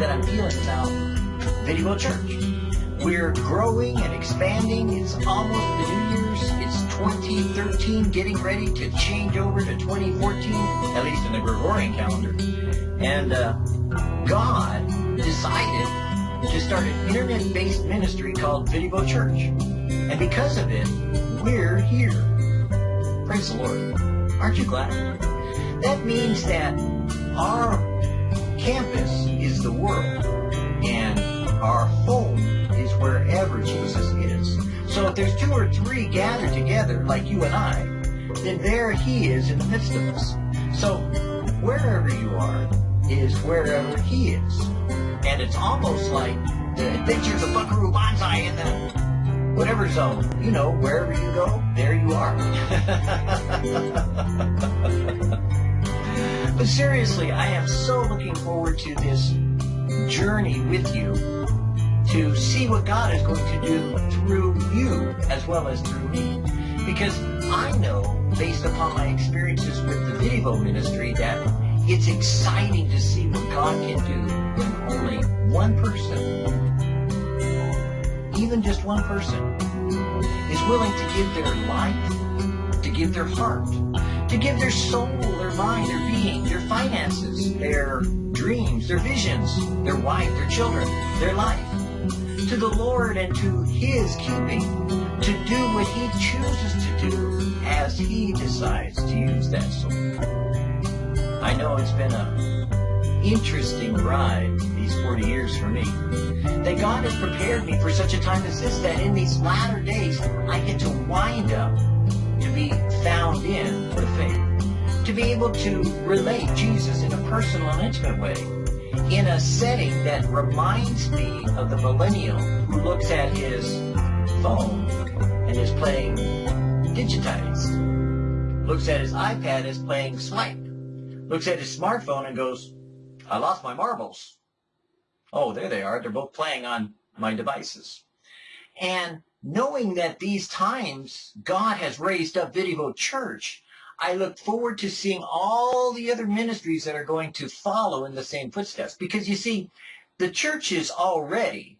that I'm feeling about Video Church. We're growing and expanding. It's almost the New Year's. It's 2013, getting ready to change over to 2014, at least in the Gregorian calendar. And uh, God decided to start an internet-based ministry called Video Church. And because of it, we're here. Praise the Lord. Aren't you glad? That means that our campus the world and our home is wherever Jesus is. So if there's two or three gathered together, like you and I, then there he is in the midst of us. So wherever you are is wherever he is. And it's almost like the adventures of Buckaroo Banzai in the whatever zone. You know, wherever you go, there you are. but seriously, I am so looking forward to this journey with you to see what God is going to do through you as well as through me. Because I know, based upon my experiences with the video ministry, that it's exciting to see what God can do when only one person, even just one person, is willing to give their life, to give their heart, to give their soul, their mind, their being, their finances, their dreams, their visions, their wife, their children, their life to the Lord and to His keeping, to do what He chooses to do as He decides to use that soul. I know it's been a interesting ride these 40 years for me. That God has prepared me for such a time as this, that in these latter days, I get to wind up be found in the faith, to be able to relate Jesus in a personal and intimate way in a setting that reminds me of the millennial who looks at his phone and is playing digitized, looks at his iPad as playing swipe, looks at his smartphone and goes, I lost my marbles. Oh, there they are. They're both playing on my devices. And knowing that these times God has raised up Video Church I look forward to seeing all the other ministries that are going to follow in the same footsteps. Because you see, the churches already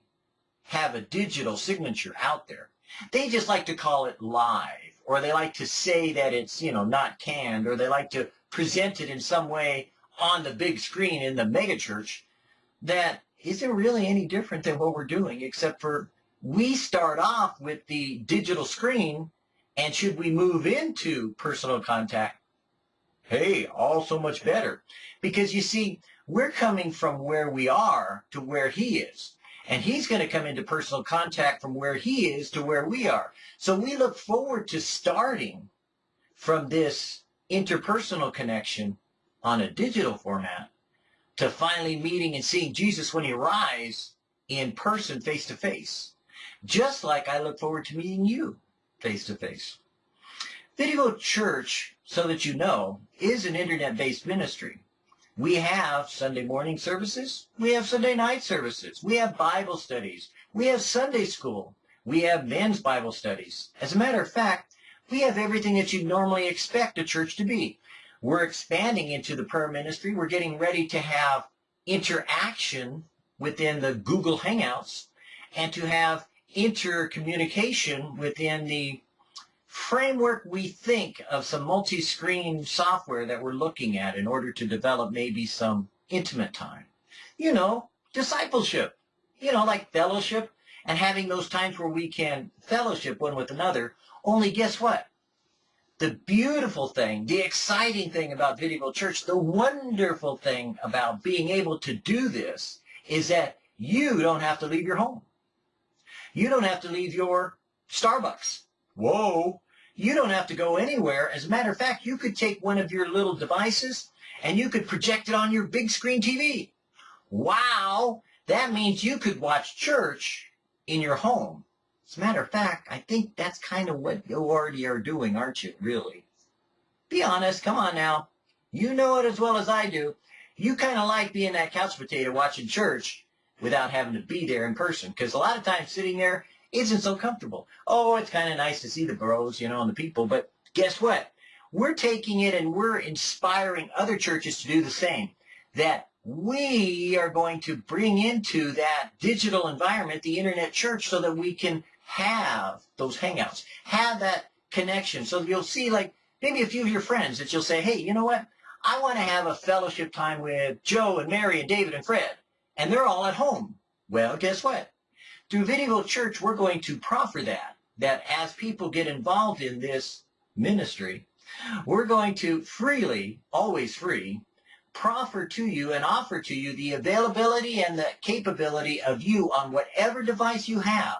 have a digital signature out there. They just like to call it live, or they like to say that it's, you know, not canned, or they like to present it in some way on the big screen in the megachurch that isn't really any different than what we're doing, except for we start off with the digital screen and should we move into personal contact? Hey, all so much better. Because you see, we're coming from where we are to where he is. And he's going to come into personal contact from where he is to where we are. So we look forward to starting from this interpersonal connection on a digital format to finally meeting and seeing Jesus when he arrives in person, face to face. Just like I look forward to meeting you face to face. Video Church, so that you know, is an internet-based ministry. We have Sunday morning services. We have Sunday night services. We have Bible studies. We have Sunday school. We have men's Bible studies. As a matter of fact, we have everything that you normally expect a church to be. We're expanding into the prayer ministry. We're getting ready to have interaction within the Google Hangouts and to have intercommunication within the framework we think of some multi-screen software that we're looking at in order to develop maybe some intimate time. You know, discipleship, you know, like fellowship and having those times where we can fellowship one with another. Only guess what? The beautiful thing, the exciting thing about Video Church, the wonderful thing about being able to do this is that you don't have to leave your home. You don't have to leave your Starbucks. Whoa. You don't have to go anywhere. As a matter of fact, you could take one of your little devices and you could project it on your big screen TV. Wow. That means you could watch church in your home As a matter of fact, I think that's kind of what you already are doing, aren't you, really? Be honest, come on now. You know it as well as I do. You kind of like being that couch potato watching church without having to be there in person. Because a lot of times sitting there isn't so comfortable. Oh, it's kind of nice to see the bros, you know, and the people. But guess what? We're taking it and we're inspiring other churches to do the same. That we are going to bring into that digital environment the internet church so that we can have those hangouts, have that connection. So you'll see like maybe a few of your friends that you'll say, hey, you know what? I want to have a fellowship time with Joe and Mary and David and Fred. And they're all at home. Well, guess what? Through Video Church, we're going to proffer that, that as people get involved in this ministry, we're going to freely, always free, proffer to you and offer to you the availability and the capability of you on whatever device you have,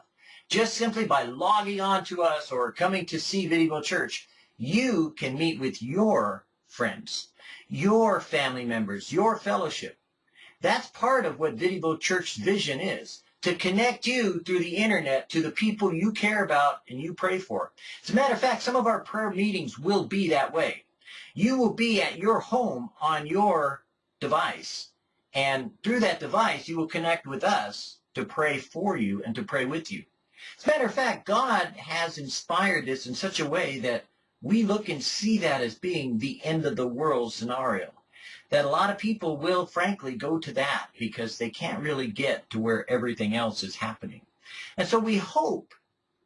just simply by logging on to us or coming to see Video Church, you can meet with your friends, your family members, your fellowship. That's part of what Video Church's vision is to connect you through the internet to the people you care about and you pray for. As a matter of fact, some of our prayer meetings will be that way. You will be at your home on your device. And through that device, you will connect with us to pray for you and to pray with you. As a matter of fact, God has inspired this in such a way that we look and see that as being the end of the world scenario that a lot of people will frankly go to that because they can't really get to where everything else is happening. And so we hope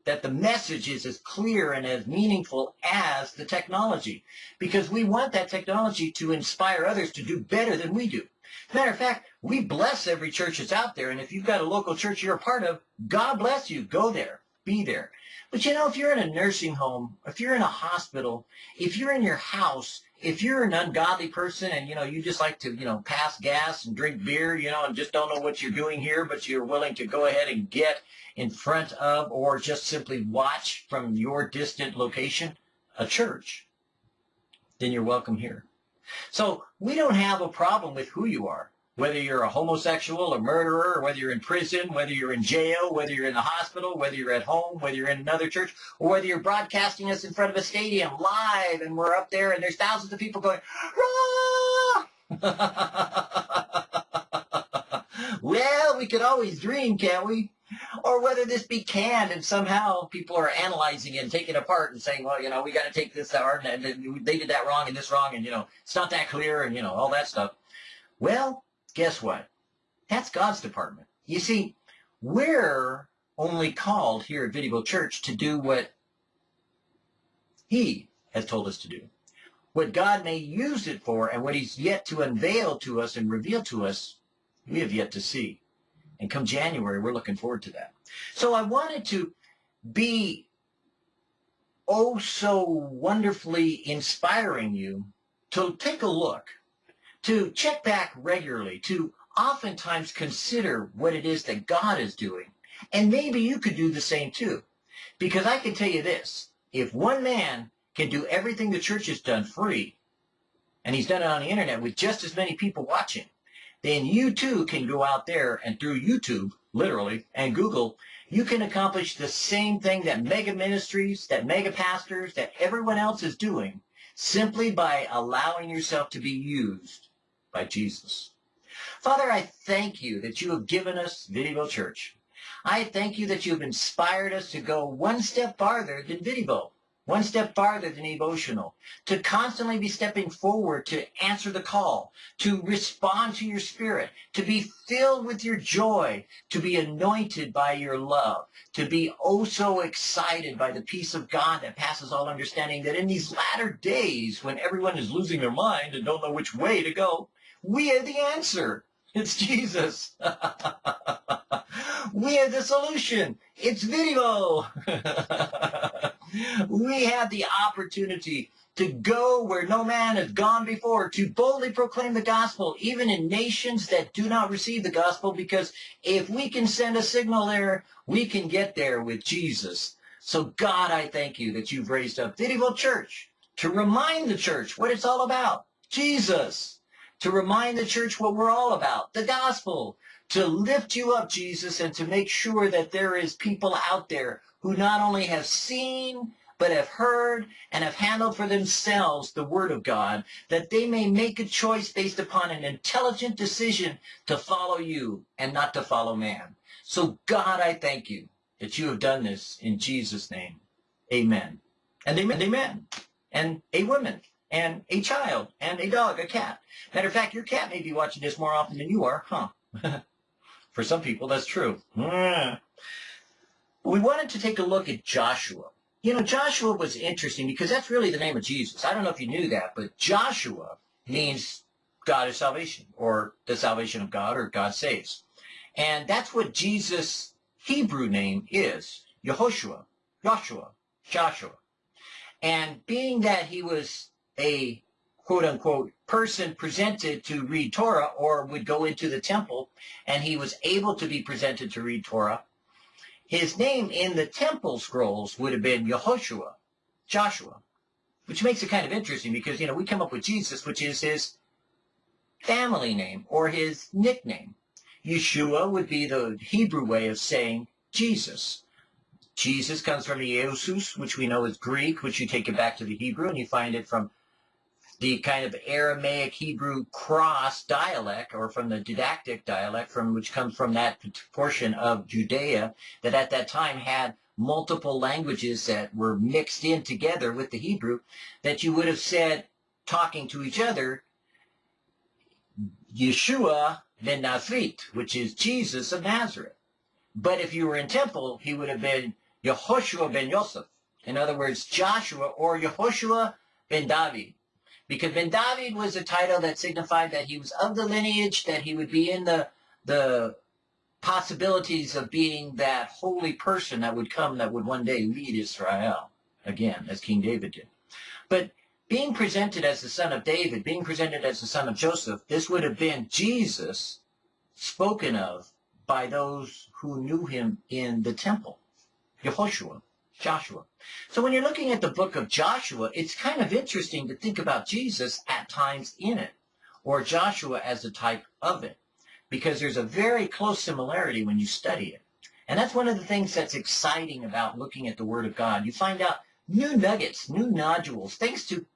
that the message is as clear and as meaningful as the technology because we want that technology to inspire others to do better than we do. Matter of fact, we bless every church that's out there, and if you've got a local church you're a part of, God bless you. Go there. Be there. But you know, if you're in a nursing home, if you're in a hospital, if you're in your house, if you're an ungodly person and, you know, you just like to, you know, pass gas and drink beer, you know, and just don't know what you're doing here, but you're willing to go ahead and get in front of or just simply watch from your distant location a church, then you're welcome here. So we don't have a problem with who you are whether you're a homosexual, a murderer, whether you're in prison, whether you're in jail, whether you're in the hospital, whether you're at home, whether you're in another church, or whether you're broadcasting us in front of a stadium live and we're up there and there's thousands of people going, well, we could always dream, can't we? Or whether this be canned and somehow people are analyzing it and taking it apart and saying, well, you know, we got to take this out and they did that wrong and this wrong and, you know, it's not that clear and, you know, all that stuff. Well, guess what? That's God's department. You see, we're only called here at Video Church to do what he has told us to do. What God may use it for and what he's yet to unveil to us and reveal to us, we have yet to see. And come January, we're looking forward to that. So I wanted to be oh so wonderfully inspiring you to take a look to check back regularly, to oftentimes consider what it is that God is doing. And maybe you could do the same too. Because I can tell you this, if one man can do everything the church has done free, and he's done it on the internet with just as many people watching, then you too can go out there and through YouTube, literally, and Google, you can accomplish the same thing that mega ministries, that mega pastors, that everyone else is doing, simply by allowing yourself to be used by Jesus. Father, I thank you that you have given us Video Church. I thank you that you have inspired us to go one step farther than Video, one step farther than emotional, to constantly be stepping forward to answer the call, to respond to your spirit, to be filled with your joy, to be anointed by your love, to be oh so excited by the peace of God that passes all understanding, that in these latter days when everyone is losing their mind and don't know which way to go, we are the answer. It's Jesus. we are the solution. It's video. we have the opportunity to go where no man has gone before, to boldly proclaim the gospel, even in nations that do not receive the gospel, because if we can send a signal there, we can get there with Jesus. So God, I thank you that you've raised up Video Church to remind the church what it's all about. Jesus to remind the church what we're all about, the gospel, to lift you up, Jesus, and to make sure that there is people out there who not only have seen, but have heard and have handled for themselves the Word of God, that they may make a choice based upon an intelligent decision to follow you and not to follow man. So God, I thank you that you have done this in Jesus' name. Amen. And amen, amen. And a woman, and a child, and a dog, a cat. Matter of fact, your cat may be watching this more often than you are, huh? For some people, that's true. Mm. we wanted to take a look at Joshua. You know, Joshua was interesting because that's really the name of Jesus. I don't know if you knew that, but Joshua means God is salvation, or the salvation of God, or God saves. And that's what Jesus' Hebrew name is, Yehoshua, Joshua, Joshua. And being that he was a quote unquote person presented to read Torah or would go into the temple and he was able to be presented to read Torah, his name in the temple scrolls would have been Yehoshua, Joshua, which makes it kind of interesting because, you know, we come up with Jesus, which is his family name or his nickname. Yeshua would be the Hebrew way of saying Jesus. Jesus comes from Iesus, which we know is Greek, which you take it back to the Hebrew, and you find it from the kind of Aramaic Hebrew cross dialect, or from the didactic dialect, from which comes from that portion of Judea that at that time had multiple languages that were mixed in together with the Hebrew, that you would have said, talking to each other, Yeshua ben Nazareth, which is Jesus of Nazareth. But if you were in temple, he would have been Yehoshua ben Yosef. In other words, Joshua or Yehoshua ben David. Because ben David was a title that signified that he was of the lineage, that he would be in the, the possibilities of being that holy person that would come that would one day lead Israel again, as King David did. But being presented as the son of David, being presented as the son of Joseph, this would have been Jesus spoken of by those who knew him in the temple. Yehoshua, Joshua. So when you're looking at the book of Joshua, it's kind of interesting to think about Jesus at times in it, or Joshua as a type of it, because there's a very close similarity when you study it. And that's one of the things that's exciting about looking at the Word of God. You find out new nuggets, new nodules, things to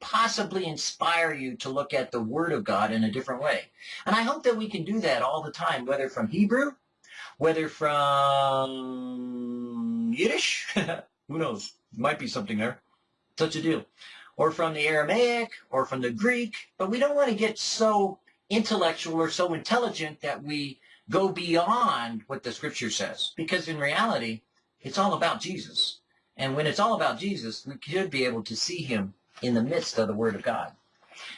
possibly inspire you to look at the Word of God in a different way. And I hope that we can do that all the time, whether from Hebrew, whether from Yiddish, who knows, might be something there, such a deal, or from the Aramaic, or from the Greek, but we don't want to get so intellectual or so intelligent that we go beyond what the Scripture says, because in reality, it's all about Jesus. And when it's all about Jesus, we should be able to see him in the midst of the Word of God.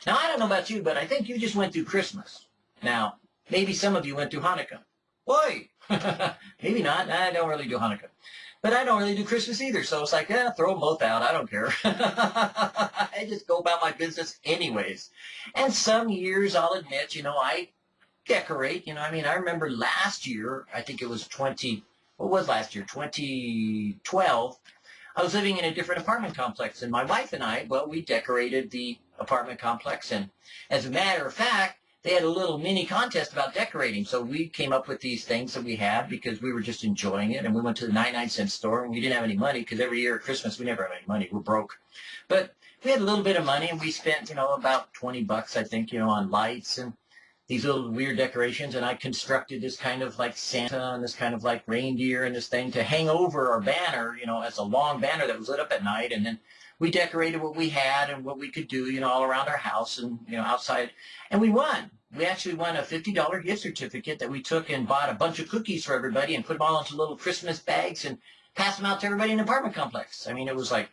Now, I don't know about you, but I think you just went through Christmas. Now, maybe some of you went through Hanukkah. Boy, maybe not. I don't really do Hanukkah. But I don't really do Christmas either, so it's like, yeah, throw them both out. I don't care. I just go about my business anyways. And some years, I'll admit, you know, I decorate. You know, I mean, I remember last year, I think it was 20, what was last year, 2012, I was living in a different apartment complex, and my wife and I, well, we decorated the apartment complex, and as a matter of fact, they had a little mini contest about decorating. So we came up with these things that we had because we were just enjoying it. And we went to the 99 cent store and we didn't have any money because every year at Christmas we never have any money. We're broke. But we had a little bit of money and we spent, you know, about 20 bucks, I think, you know, on lights and these little weird decorations and I constructed this kind of like Santa and this kind of like reindeer and this thing to hang over our banner, you know, as a long banner that was lit up at night and then we decorated what we had and what we could do, you know, all around our house and, you know, outside. And we won. We actually won a $50 gift certificate that we took and bought a bunch of cookies for everybody and put them all into little Christmas bags and passed them out to everybody in the apartment complex. I mean, it was like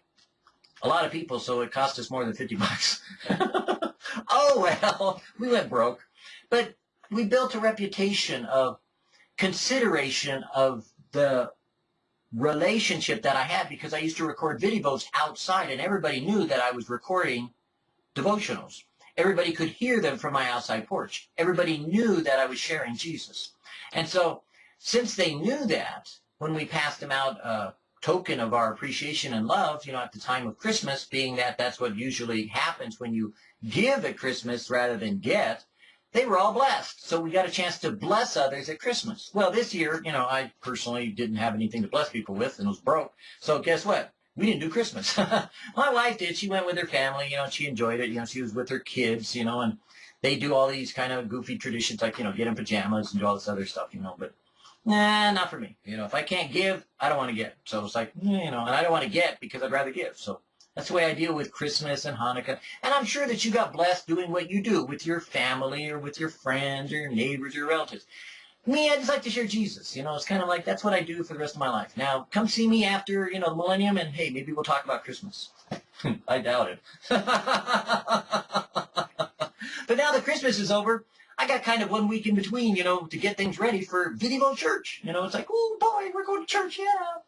a lot of people, so it cost us more than 50 bucks. oh, well, we went broke. But we built a reputation of consideration of the relationship that I had because I used to record videos outside and everybody knew that I was recording devotionals. Everybody could hear them from my outside porch. Everybody knew that I was sharing Jesus. And so since they knew that, when we passed them out a token of our appreciation and love, you know, at the time of Christmas, being that that's what usually happens when you give at Christmas rather than get, they were all blessed. So we got a chance to bless others at Christmas. Well, this year, you know, I personally didn't have anything to bless people with and was broke. So guess what? We didn't do Christmas. My wife did. She went with her family. You know, she enjoyed it. You know, she was with her kids, you know, and they do all these kind of goofy traditions like, you know, get in pajamas and do all this other stuff, you know, but nah, not for me. You know, if I can't give, I don't want to get. So it's like, you know, and I don't want to get because I'd rather give. So that's the way I deal with Christmas and Hanukkah. And I'm sure that you got blessed doing what you do with your family or with your friends or your neighbors or your relatives. Me, I just like to share Jesus. You know, it's kind of like that's what I do for the rest of my life. Now, come see me after, you know, the millennium and hey, maybe we'll talk about Christmas. I doubt it. but now that Christmas is over, I got kind of one week in between, you know, to get things ready for Video Church. You know, it's like, oh boy, we're going to church, yeah.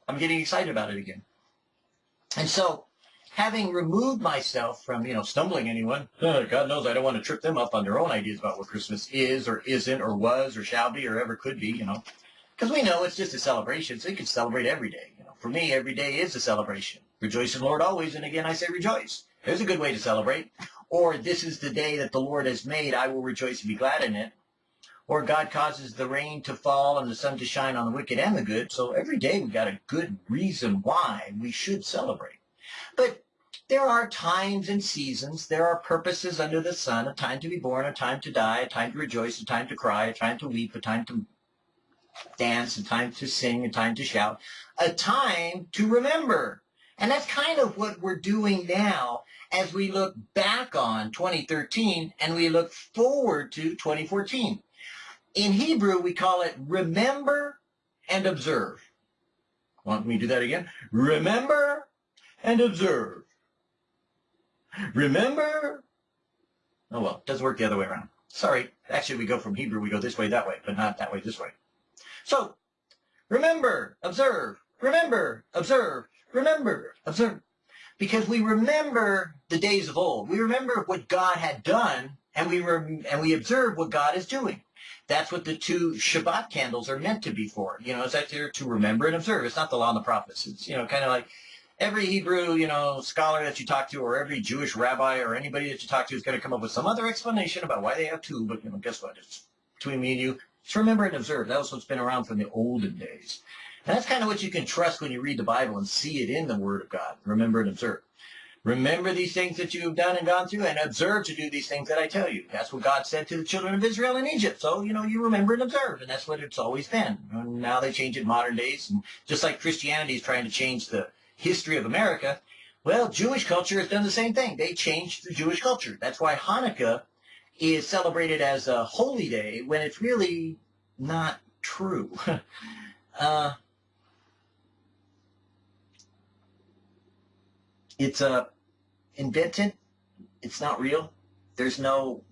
I'm getting excited about it again. And so, having removed myself from, you know, stumbling anyone, uh, God knows I don't want to trip them up on their own ideas about what Christmas is or isn't or was or shall be or ever could be, you know. Because we know it's just a celebration, so you can celebrate every day. You know, for me, every day is a celebration. Rejoice in the Lord always, and again I say rejoice. There's a good way to celebrate. Or this is the day that the Lord has made, I will rejoice and be glad in it. Or God causes the rain to fall and the sun to shine on the wicked and the good. So every day we've got a good reason why we should celebrate. But there are times and seasons. There are purposes under the sun, a time to be born, a time to die, a time to rejoice, a time to cry, a time to weep, a time to dance, a time to sing, a time to shout, a time to remember. And that's kind of what we're doing now as we look back on 2013 and we look forward to 2014. In Hebrew, we call it remember and observe. Want me to do that again? Remember and observe. Remember? Oh well, it doesn't work the other way around. Sorry, actually we go from Hebrew, we go this way, that way, but not that way, this way. So, remember, observe, remember, observe, remember, observe. Because we remember the days of old. We remember what God had done, and we and we observe what God is doing. That's what the two Shabbat candles are meant to be for. You know, it's that there to remember and observe. It's not the law and the prophets. It's, you know, kind of like every Hebrew, you know, scholar that you talk to or every Jewish rabbi or anybody that you talk to is going to come up with some other explanation about why they have two, but, you know, guess what? It's between me and you. Just remember and observe. That was what's been around from the olden days. And that's kind of what you can trust when you read the Bible and see it in the Word of God. Remember and observe. Remember these things that you have done and gone through and observe to do these things that I tell you. That's what God said to the children of Israel in Egypt. So, you know, you remember and observe, and that's what it's always been. And now they change it modern days, and just like Christianity is trying to change the history of America, well, Jewish culture has done the same thing. They changed the Jewish culture. That's why Hanukkah is celebrated as a holy day when it's really not true. uh, it's uh, invented. It's not real. There's no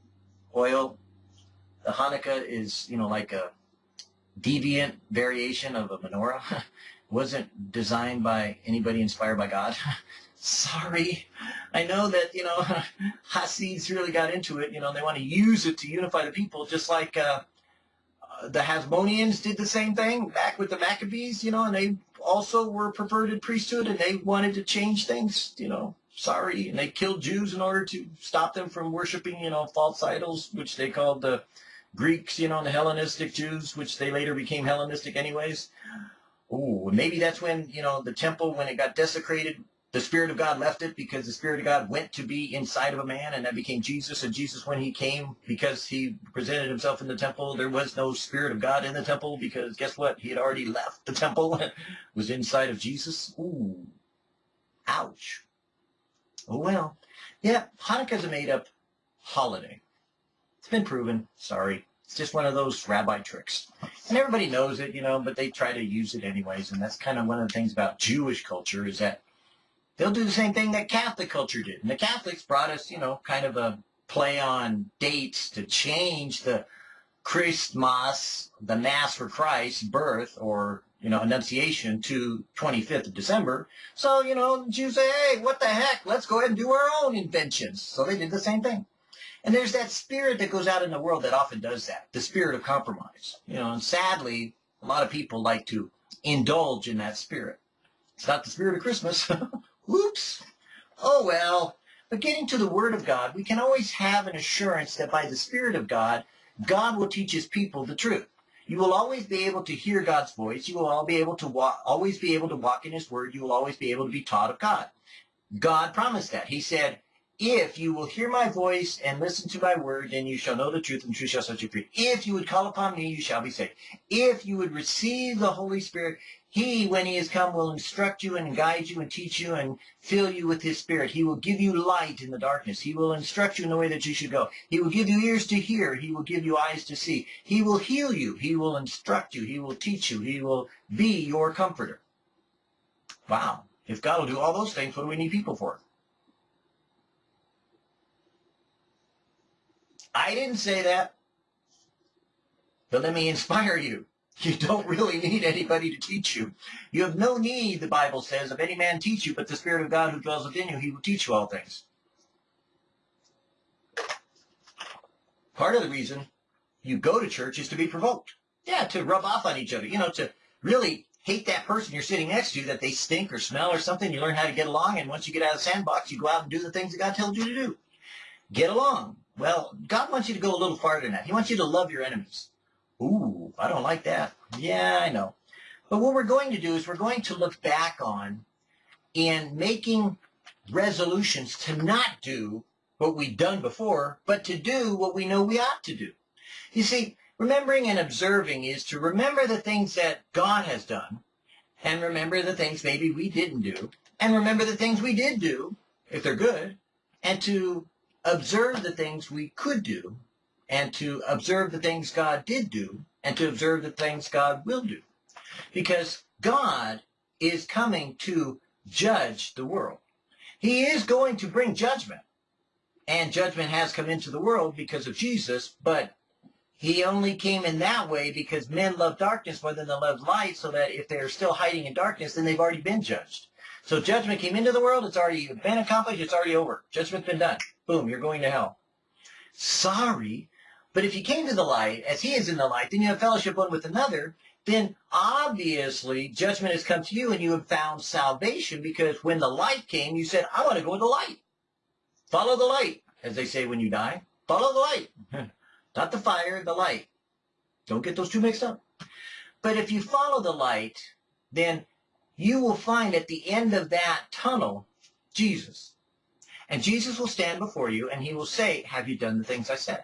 oil. The Hanukkah is, you know, like a deviant variation of a menorah. wasn't designed by anybody inspired by God. Sorry. I know that, you know, Hasids really got into it. You know, they want to use it to unify the people, just like uh, uh, the Hasmoneans did the same thing back with the Maccabees, you know, and they also were perverted priesthood and they wanted to change things, you know. Sorry. And they killed Jews in order to stop them from worshiping, you know, false idols, which they called the Greeks, you know, and the Hellenistic Jews, which they later became Hellenistic anyways. Ooh, maybe that's when, you know, the temple, when it got desecrated, the Spirit of God left it because the Spirit of God went to be inside of a man and that became Jesus. And Jesus, when he came, because he presented himself in the temple, there was no Spirit of God in the temple because guess what? He had already left the temple, was inside of Jesus. Ooh, ouch. Oh well. Yeah, Hanukkah's a made-up holiday. It's been proven. Sorry. It's just one of those rabbi tricks. And everybody knows it, you know, but they try to use it anyways. And that's kind of one of the things about Jewish culture is that they'll do the same thing that Catholic culture did. And the Catholics brought us, you know, kind of a play on dates to change the Christmas, the Mass for Christ's birth or, you know, Annunciation to 25th of December. So, you know, Jews say, hey, what the heck? Let's go ahead and do our own inventions. So they did the same thing. And there's that spirit that goes out in the world that often does that, the spirit of compromise. You know, and sadly, a lot of people like to indulge in that spirit. It's not the spirit of Christmas. Oops. Oh well. But getting to the Word of God, we can always have an assurance that by the Spirit of God, God will teach his people the truth. You will always be able to hear God's voice. You will all be able to walk, always be able to walk in his word. You will always be able to be taught of God. God promised that. He said, if you will hear my voice and listen to my word, then you shall know the truth, and the truth shall set you free. If you would call upon me, you shall be saved. If you would receive the Holy Spirit, he, when he has come, will instruct you and guide you and teach you and fill you with his spirit. He will give you light in the darkness. He will instruct you in the way that you should go. He will give you ears to hear. He will give you eyes to see. He will heal you. He will instruct you. He will teach you. He will be your comforter. Wow. If God will do all those things, what do we need people for? I didn't say that. But let me inspire you. You don't really need anybody to teach you. You have no need, the Bible says, of any man teach you, but the Spirit of God who dwells within you, he will teach you all things. Part of the reason you go to church is to be provoked. Yeah, to rub off on each other. You know, to really hate that person you're sitting next to, that they stink or smell or something. You learn how to get along, and once you get out of the sandbox, you go out and do the things that God tells you to do. Get along. Well, God wants you to go a little farther than that. He wants you to love your enemies. Ooh, I don't like that. Yeah, I know. But what we're going to do is we're going to look back on in making resolutions to not do what we've done before, but to do what we know we ought to do. You see, remembering and observing is to remember the things that God has done, and remember the things maybe we didn't do, and remember the things we did do, if they're good, and to observe the things we could do and to observe the things God did do and to observe the things God will do. Because God is coming to judge the world. He is going to bring judgment. And judgment has come into the world because of Jesus, but he only came in that way because men love darkness more than they love light, so that if they're still hiding in darkness, then they've already been judged. So judgment came into the world, it's already been accomplished, it's already over. Judgment's been done. Boom, you're going to hell. Sorry, but if you came to the light, as he is in the light, then you have fellowship one with another, then obviously judgment has come to you and you have found salvation because when the light came, you said, I want to go with the light. Follow the light, as they say when you die. Follow the light. Not the fire, the light. Don't get those two mixed up. But if you follow the light, then you will find at the end of that tunnel Jesus. And Jesus will stand before you and he will say, have you done the things I said?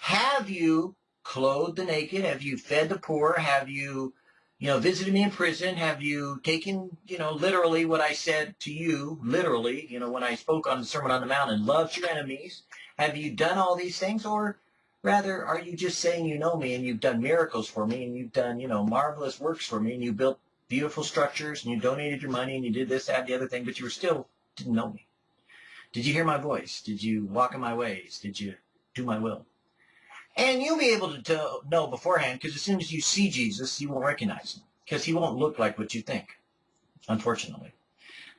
Have you clothed the naked? Have you fed the poor? Have you, you know, visited me in prison? Have you taken, you know, literally what I said to you, literally, you know, when I spoke on the Sermon on the Mount and loved your enemies? Have you done all these things? Or rather, are you just saying you know me and you've done miracles for me and you've done, you know, marvelous works for me and you built beautiful structures and you donated your money and you did this, that, the other thing, but you were still didn't know me? Did you hear my voice? Did you walk in my ways? Did you do my will? And you'll be able to tell, know beforehand because as soon as you see Jesus, you won't recognize him because he won't look like what you think, unfortunately.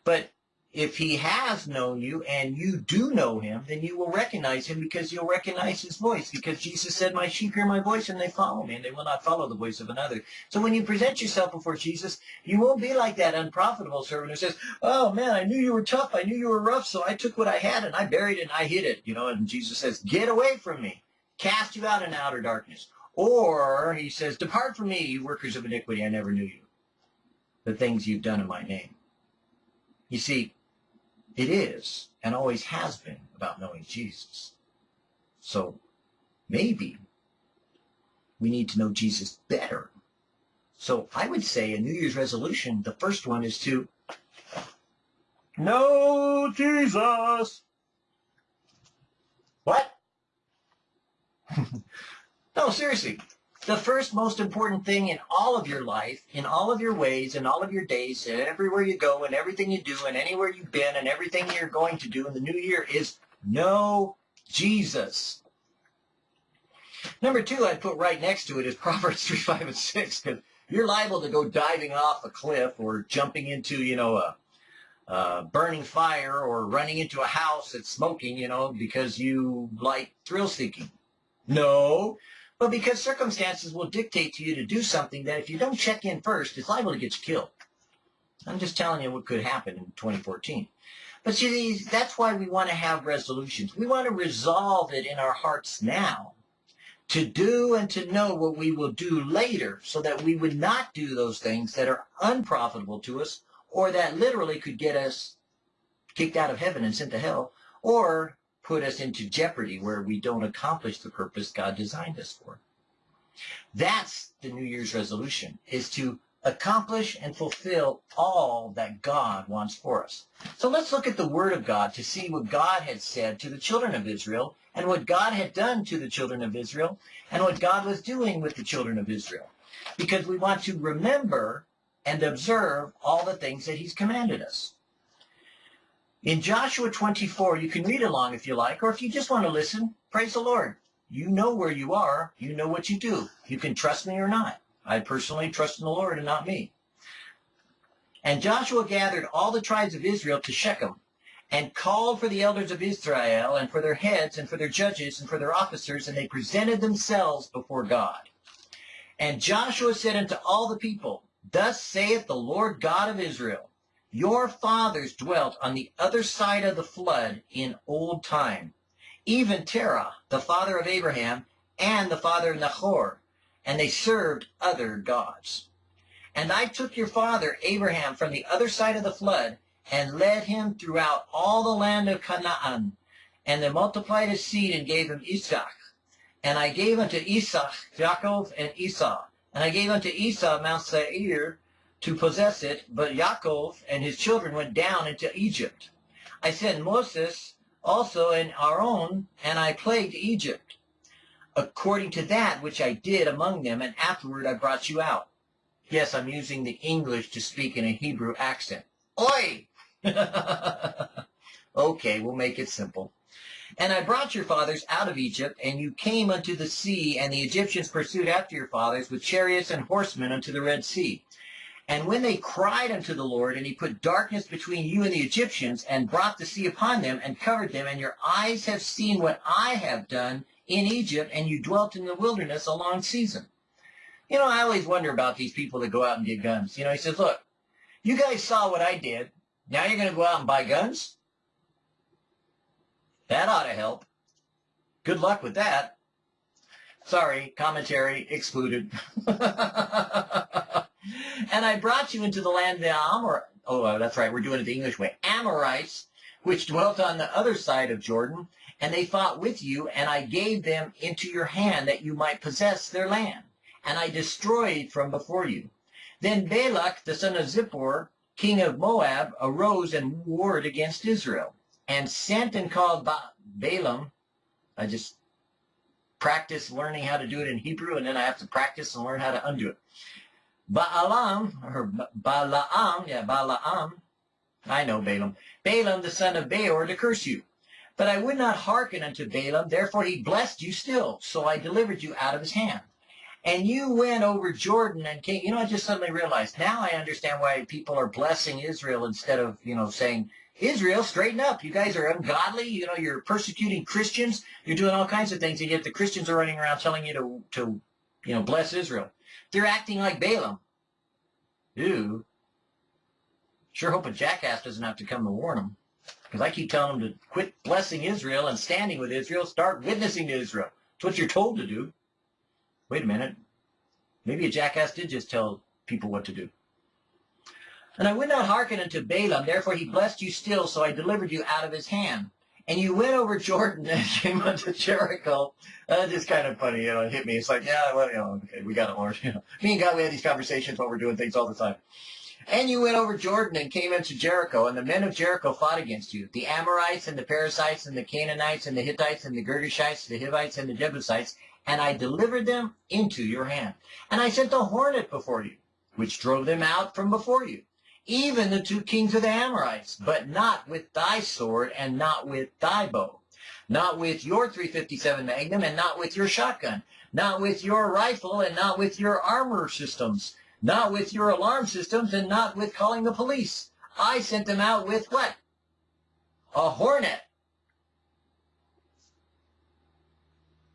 But if he has known you and you do know him, then you will recognize him because you'll recognize his voice. Because Jesus said, my sheep hear my voice and they follow me and they will not follow the voice of another. So when you present yourself before Jesus, you won't be like that unprofitable servant who says, oh man, I knew you were tough. I knew you were rough. So I took what I had and I buried it and I hid it. You know, and Jesus says, get away from me cast you out in outer darkness. Or he says, depart from me, you workers of iniquity, I never knew you. The things you've done in my name. You see, it is and always has been about knowing Jesus. So maybe we need to know Jesus better. So I would say a New Year's resolution, the first one is to know Jesus. What? no, seriously. The first most important thing in all of your life, in all of your ways, in all of your days, and everywhere you go, and everything you do, and anywhere you've been, and everything you're going to do in the new year is know Jesus. Number two I'd put right next to it is Proverbs 3, 5, and 6, because you're liable to go diving off a cliff or jumping into, you know, a, burning fire or running into a house that's smoking, you know, because you like thrill seeking. No, but because circumstances will dictate to you to do something that if you don't check in first, it's liable to get you killed. I'm just telling you what could happen in 2014. But see, that's why we want to have resolutions. We want to resolve it in our hearts now to do and to know what we will do later so that we would not do those things that are unprofitable to us or that literally could get us kicked out of heaven and sent to hell or put us into jeopardy where we don't accomplish the purpose God designed us for. That's the New Year's resolution, is to accomplish and fulfill all that God wants for us. So let's look at the Word of God to see what God had said to the children of Israel and what God had done to the children of Israel and what God was doing with the children of Israel. Because we want to remember and observe all the things that he's commanded us. In Joshua 24, you can read along if you like, or if you just want to listen, praise the Lord. You know where you are. You know what you do. You can trust me or not. I personally trust in the Lord and not me. And Joshua gathered all the tribes of Israel to Shechem and called for the elders of Israel and for their heads and for their judges and for their officers, and they presented themselves before God. And Joshua said unto all the people, Thus saith the Lord God of Israel, your fathers dwelt on the other side of the flood in old time, even Terah, the father of Abraham, and the father of Nahor, and they served other gods. And I took your father Abraham from the other side of the flood, and led him throughout all the land of Canaan, and they multiplied his seed and gave him Isaac. And I gave unto Isaac Jacob and Esau, and I gave unto Esau Mount Seir, to possess it, but Yaakov and his children went down into Egypt. I sent Moses also and Aaron, and I plagued Egypt, according to that which I did among them, and afterward I brought you out. Yes, I'm using the English to speak in a Hebrew accent. Oi! okay, we'll make it simple. And I brought your fathers out of Egypt, and you came unto the sea, and the Egyptians pursued after your fathers with chariots and horsemen unto the Red Sea. And when they cried unto the Lord, and he put darkness between you and the Egyptians, and brought the sea upon them, and covered them, and your eyes have seen what I have done in Egypt, and you dwelt in the wilderness a long season. You know, I always wonder about these people that go out and get guns. You know, he says, look, you guys saw what I did. Now you're going to go out and buy guns? That ought to help. Good luck with that. Sorry, commentary excluded. And I brought you into the land of the Amor. Oh, uh, that's right. We're doing it the English way. Amorites, which dwelt on the other side of Jordan, and they fought with you, and I gave them into your hand that you might possess their land. And I destroyed from before you. Then Balak, the son of Zippor, king of Moab, arose and warred against Israel, and sent and called ba Balaam. I just practice learning how to do it in Hebrew, and then I have to practice and learn how to undo it. Balaam, or Balaam, yeah, Balaam, I know Balaam, Balaam the son of Beor to curse you. But I would not hearken unto Balaam, therefore he blessed you still, so I delivered you out of his hand. And you went over Jordan and came, you know, I just suddenly realized, now I understand why people are blessing Israel instead of, you know, saying, Israel, straighten up. You guys are ungodly. You know, you're persecuting Christians. You're doing all kinds of things, and yet the Christians are running around telling you to, to you know, bless Israel. They're acting like Balaam. Ew. Sure hope a jackass doesn't have to come to warn them. Because I keep telling them to quit blessing Israel and standing with Israel, start witnessing to Israel. It's what you're told to do. Wait a minute. Maybe a jackass did just tell people what to do. And I would not hearken unto Balaam, therefore he blessed you still, so I delivered you out of his hand and you went over Jordan and came unto Jericho. Just kind of funny, you know, it hit me. It's like, yeah, well, you know, okay, we got it, Lord. You know, me and God, we had these conversations while we're doing things all the time. And you went over Jordan and came into Jericho, and the men of Jericho fought against you. The Amorites and the Perizzites and the Canaanites and the Hittites and the Girgashites, the Hivites and the Jebusites, and I delivered them into your hand. And I sent a hornet before you, which drove them out from before you even the two kings of the Amorites, but not with thy sword and not with thy bow, not with your 357 Magnum and not with your shotgun, not with your rifle and not with your armor systems, not with your alarm systems and not with calling the police. I sent them out with what? A hornet.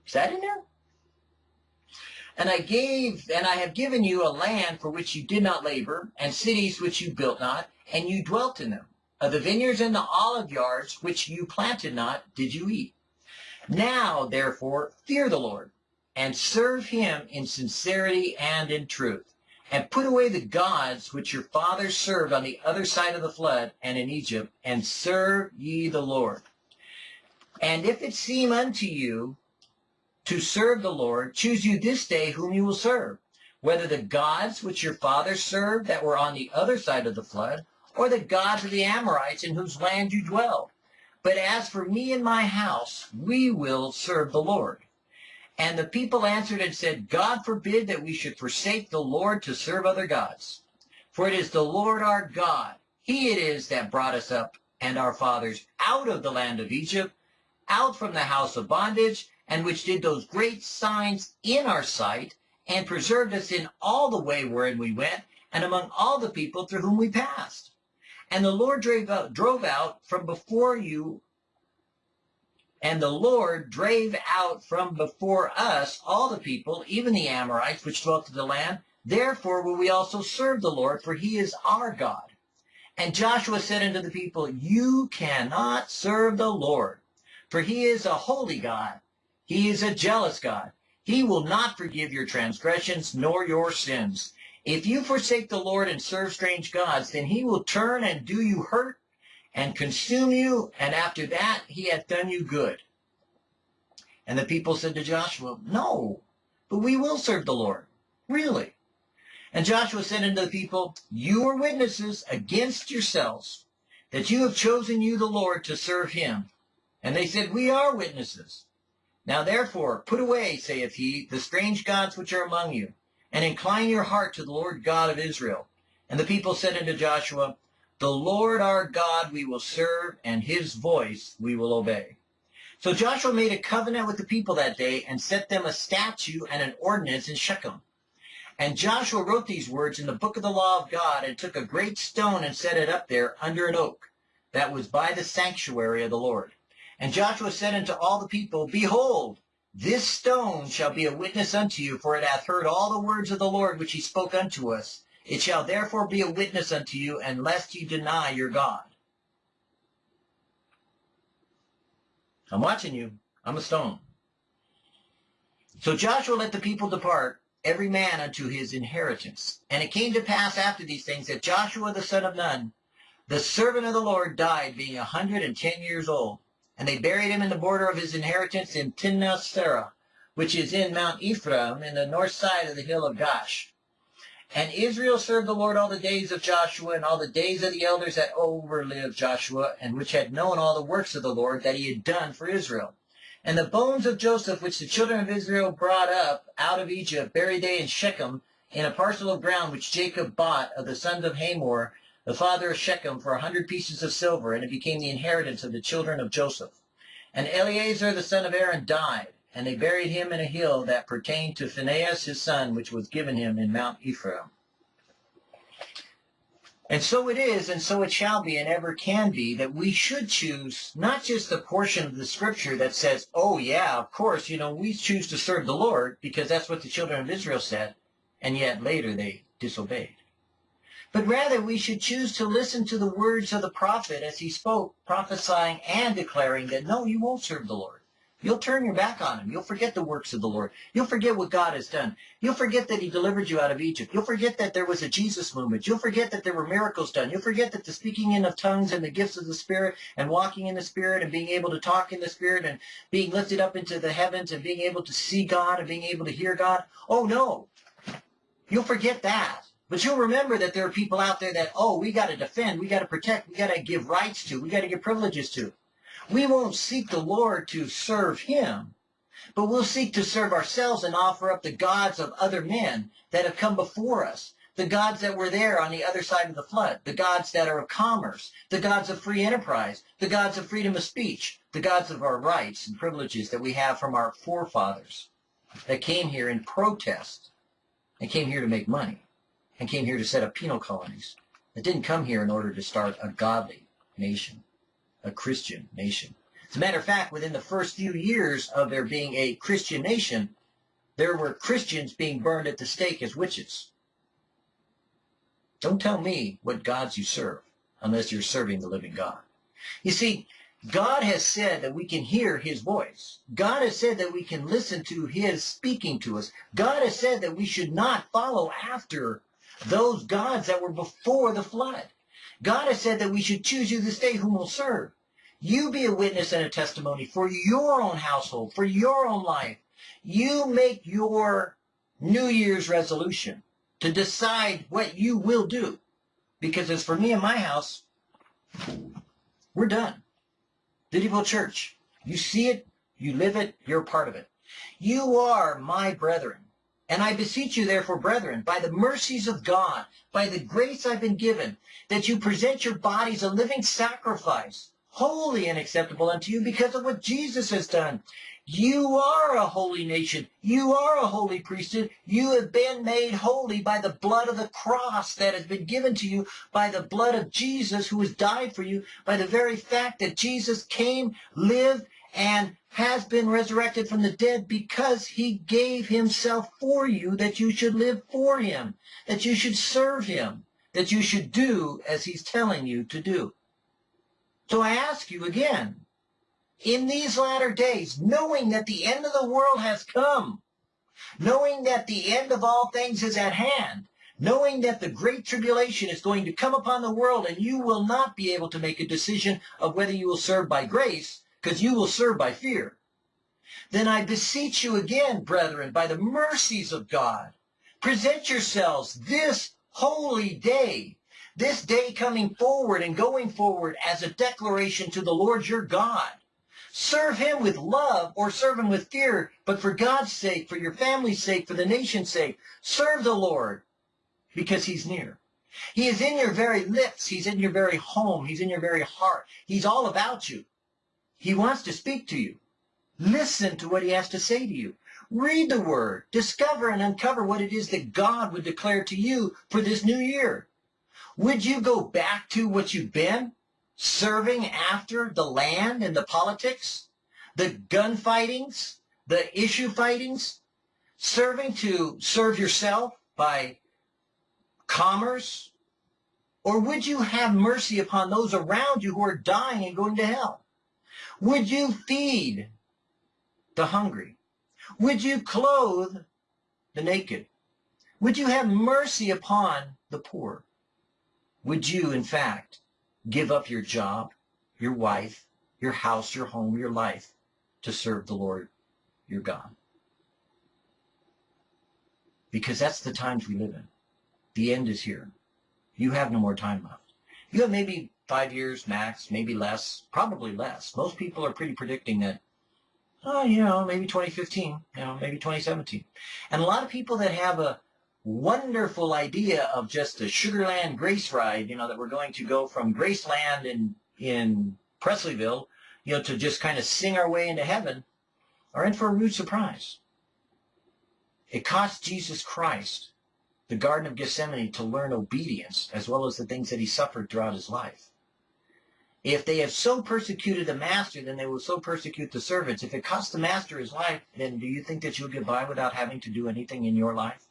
Is that in there? And I gave, and I have given you a land for which you did not labor, and cities which you built not, and you dwelt in them. Of the vineyards and the olive yards which you planted not, did you eat. Now, therefore, fear the Lord, and serve him in sincerity and in truth. And put away the gods which your fathers served on the other side of the flood and in Egypt, and serve ye the Lord. And if it seem unto you to serve the Lord, choose you this day whom you will serve, whether the gods which your fathers served that were on the other side of the flood, or the gods of the Amorites in whose land you dwell. But as for me and my house, we will serve the Lord. And the people answered and said, God forbid that we should forsake the Lord to serve other gods. For it is the Lord our God, he it is that brought us up and our fathers out of the land of Egypt, out from the house of bondage, and which did those great signs in our sight, and preserved us in all the way wherein we went, and among all the people through whom we passed. And the Lord drove out, drove out from before you and the Lord drave out from before us all the people, even the Amorites, which dwelt in the land. Therefore will we also serve the Lord, for he is our God. And Joshua said unto the people, You cannot serve the Lord, for he is a holy God. He is a jealous God. He will not forgive your transgressions nor your sins. If you forsake the Lord and serve strange gods, then he will turn and do you hurt and consume you, and after that he hath done you good. And the people said to Joshua, No, but we will serve the Lord. Really? And Joshua said unto the people, You are witnesses against yourselves that you have chosen you the Lord to serve him. And they said, We are witnesses. Now therefore, put away, saith he, the strange gods which are among you, and incline your heart to the Lord God of Israel. And the people said unto Joshua, the Lord our God we will serve, and his voice we will obey. So Joshua made a covenant with the people that day and set them a statute and an ordinance in Shechem. And Joshua wrote these words in the book of the law of God and took a great stone and set it up there under an oak that was by the sanctuary of the Lord. And Joshua said unto all the people, Behold, this stone shall be a witness unto you, for it hath heard all the words of the Lord which he spoke unto us. It shall therefore be a witness unto you, unless you deny your God. I'm watching you. I'm a stone. So Joshua let the people depart, every man unto his inheritance. And it came to pass after these things that Joshua the son of Nun, the servant of the Lord, died, being a hundred and ten years old. And they buried him in the border of his inheritance in Timnath Serah, which is in Mount Ephraim, in the north side of the hill of Gaash. And Israel served the Lord all the days of Joshua and all the days of the elders that overlived Joshua, and which had known all the works of the Lord that he had done for Israel. And the bones of Joseph, which the children of Israel brought up out of Egypt, buried they in Shechem, in a parcel of ground which Jacob bought of the sons of Hamor, the father of Shechem, for a hundred pieces of silver, and it became the inheritance of the children of Joseph. And Eleazar the son of Aaron died, and they buried him in a hill that pertained to Phinehas his son, which was given him in Mount Ephraim. And so it is, and so it shall be, and ever can be, that we should choose not just the portion of the scripture that says, oh yeah, of course, you know, we choose to serve the Lord, because that's what the children of Israel said, and yet later they disobeyed. But rather we should choose to listen to the words of the prophet as he spoke, prophesying and declaring that, no, you won't serve the Lord. You'll turn your back on him. You'll forget the works of the Lord. You'll forget what God has done. You'll forget that he delivered you out of Egypt. You'll forget that there was a Jesus movement. You'll forget that there were miracles done. You'll forget that the speaking in of tongues and the gifts of the Spirit and walking in the Spirit and being able to talk in the Spirit and being lifted up into the heavens and being able to see God and being able to hear God. Oh, no. You'll forget that. But you'll remember that there are people out there that, oh, we got to defend, we got to protect, we got to give rights to, we got to give privileges to. We won't seek the Lord to serve him, but we'll seek to serve ourselves and offer up the gods of other men that have come before us, the gods that were there on the other side of the flood, the gods that are of commerce, the gods of free enterprise, the gods of freedom of speech, the gods of our rights and privileges that we have from our forefathers that came here in protest and came here to make money and came here to set up penal colonies that didn't come here in order to start a godly nation a Christian nation. As a matter of fact, within the first few years of there being a Christian nation, there were Christians being burned at the stake as witches. Don't tell me what gods you serve unless you're serving the living God. You see, God has said that we can hear his voice. God has said that we can listen to his speaking to us. God has said that we should not follow after those gods that were before the flood. God has said that we should choose you this day whom we'll serve. You be a witness and a testimony for your own household, for your own life. You make your New Year's resolution to decide what you will do. Because as for me and my house, we're done. Video Church, you see it, you live it, you're part of it. You are my brethren. And I beseech you therefore, brethren, by the mercies of God, by the grace I've been given, that you present your bodies a living sacrifice, holy and acceptable unto you because of what Jesus has done. You are a holy nation. You are a holy priesthood. You have been made holy by the blood of the cross that has been given to you, by the blood of Jesus who has died for you, by the very fact that Jesus came, lived, and has been resurrected from the dead because he gave himself for you that you should live for him, that you should serve him, that you should do as he's telling you to do. So I ask you again, in these latter days, knowing that the end of the world has come, knowing that the end of all things is at hand, knowing that the great tribulation is going to come upon the world and you will not be able to make a decision of whether you will serve by grace, because you will serve by fear, then I beseech you again, brethren, by the mercies of God, present yourselves this holy day this day coming forward and going forward as a declaration to the Lord your God. Serve him with love or serve him with fear, but for God's sake, for your family's sake, for the nation's sake, serve the Lord because he's near. He is in your very lips. He's in your very home. He's in your very heart. He's all about you. He wants to speak to you. Listen to what he has to say to you. Read the word. Discover and uncover what it is that God would declare to you for this new year. Would you go back to what you've been? Serving after the land and the politics? The gunfightings? The issue fightings? Serving to serve yourself by commerce? Or would you have mercy upon those around you who are dying and going to hell? Would you feed the hungry? Would you clothe the naked? Would you have mercy upon the poor? Would you, in fact, give up your job, your wife, your house, your home, your life to serve the Lord your God? Because that's the times we live in. The end is here. You have no more time left. You have maybe five years max, maybe less, probably less. Most people are pretty predicting that, oh, you know, maybe 2015, you know, maybe 2017. And a lot of people that have a wonderful idea of just a Sugarland Grace ride, you know, that we're going to go from Graceland in, in Presleyville, you know, to just kind of sing our way into heaven, are in for a rude surprise. It cost Jesus Christ the Garden of Gethsemane to learn obedience as well as the things that he suffered throughout his life. If they have so persecuted the master, then they will so persecute the servants. If it costs the master his life, then do you think that you'll get by without having to do anything in your life?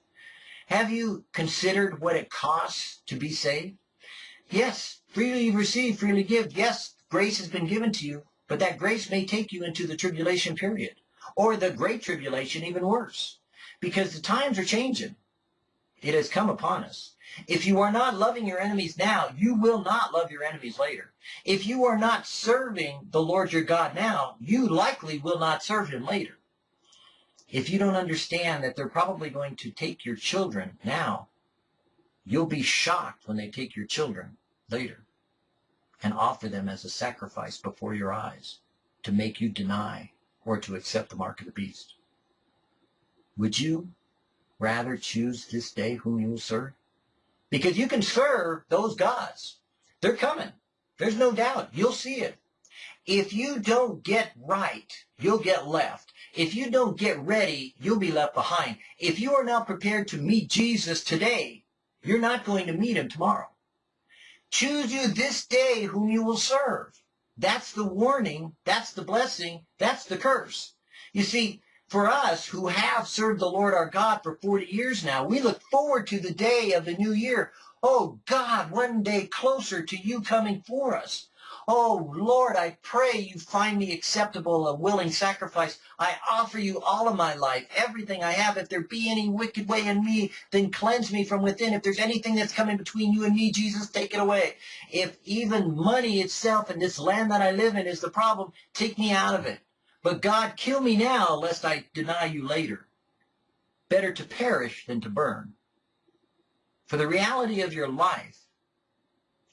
Have you considered what it costs to be saved? Yes, freely receive, freely give. Yes, grace has been given to you, but that grace may take you into the tribulation period, or the great tribulation, even worse, because the times are changing. It has come upon us. If you are not loving your enemies now, you will not love your enemies later. If you are not serving the Lord your God now, you likely will not serve him later if you don't understand that they're probably going to take your children now, you'll be shocked when they take your children later and offer them as a sacrifice before your eyes to make you deny or to accept the mark of the beast. Would you rather choose this day whom you will serve? Because you can serve those gods. They're coming. There's no doubt. You'll see it. If you don't get right, you'll get left. If you don't get ready, you'll be left behind. If you are not prepared to meet Jesus today, you're not going to meet him tomorrow. Choose you this day whom you will serve. That's the warning. That's the blessing. That's the curse. You see, for us who have served the Lord our God for 40 years now, we look forward to the day of the new year. Oh God, one day closer to you coming for us. Oh, Lord, I pray you find me acceptable, a willing sacrifice. I offer you all of my life, everything I have. If there be any wicked way in me, then cleanse me from within. If there's anything that's coming between you and me, Jesus, take it away. If even money itself and this land that I live in is the problem, take me out of it. But God, kill me now, lest I deny you later. Better to perish than to burn. For the reality of your life,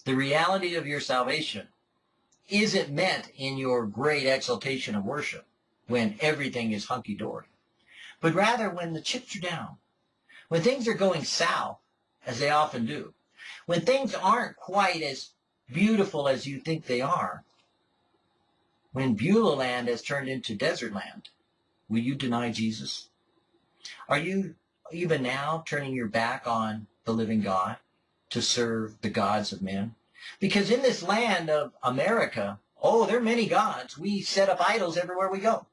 the reality of your salvation, isn't meant in your great exaltation of worship when everything is hunky-dory, but rather when the chips are down, when things are going south, as they often do, when things aren't quite as beautiful as you think they are, when Beulah land has turned into desert land, will you deny Jesus? Are you even now turning your back on the living God to serve the gods of men? Because in this land of America, oh, there are many gods. We set up idols everywhere we go.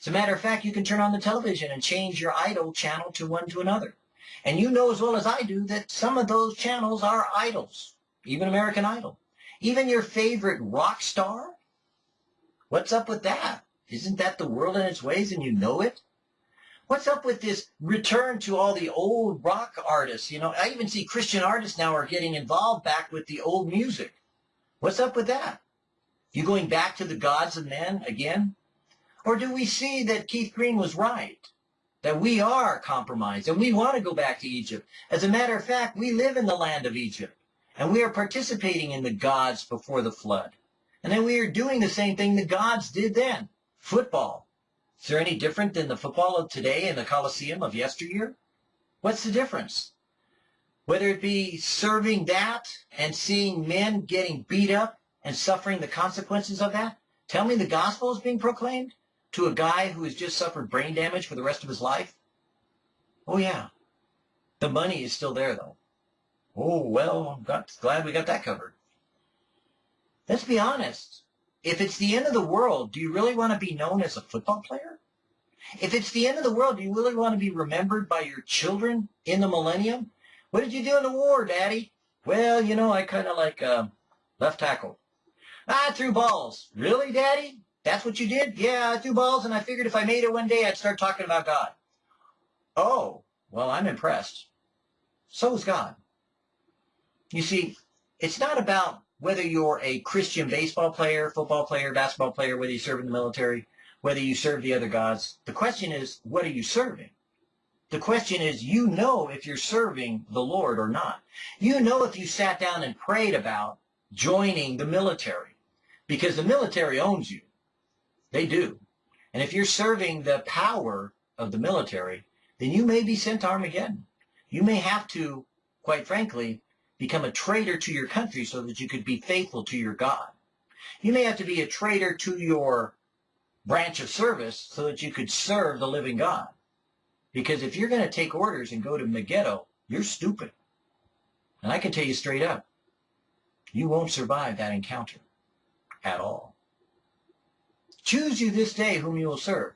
As a matter of fact, you can turn on the television and change your idol channel to one to another. And you know as well as I do that some of those channels are idols, even American Idol. Even your favorite rock star? What's up with that? Isn't that the world in its ways and you know it? What's up with this return to all the old rock artists? You know, I even see Christian artists now are getting involved back with the old music. What's up with that? You going back to the gods of men again? Or do we see that Keith Green was right? That we are compromised and we want to go back to Egypt. As a matter of fact, we live in the land of Egypt and we are participating in the gods before the flood. And then we are doing the same thing the gods did then. Football, is there any different than the football of today and the Coliseum of yesteryear? What's the difference? Whether it be serving that and seeing men getting beat up and suffering the consequences of that, tell me the gospel is being proclaimed to a guy who has just suffered brain damage for the rest of his life? Oh yeah. The money is still there though. Oh, well, I'm glad we got that covered. Let's be honest. If it's the end of the world, do you really want to be known as a football player? If it's the end of the world, do you really want to be remembered by your children in the millennium? What did you do in the war, Daddy? Well, you know, I kind of like uh, left tackle. I threw balls. Really, Daddy? That's what you did? Yeah, I threw balls, and I figured if I made it one day, I'd start talking about God. Oh, well, I'm impressed. So is God. You see, it's not about whether you're a Christian baseball player, football player, basketball player, whether you serve in the military, whether you serve the other gods. The question is, what are you serving? The question is, you know if you're serving the Lord or not. You know if you sat down and prayed about joining the military, because the military owns you. They do. And if you're serving the power of the military, then you may be sent to Armageddon. You may have to, quite frankly, become a traitor to your country so that you could be faithful to your God. You may have to be a traitor to your branch of service so that you could serve the living God. Because if you're going to take orders and go to Megiddo, you're stupid. And I can tell you straight up, you won't survive that encounter at all. Choose you this day whom you will serve.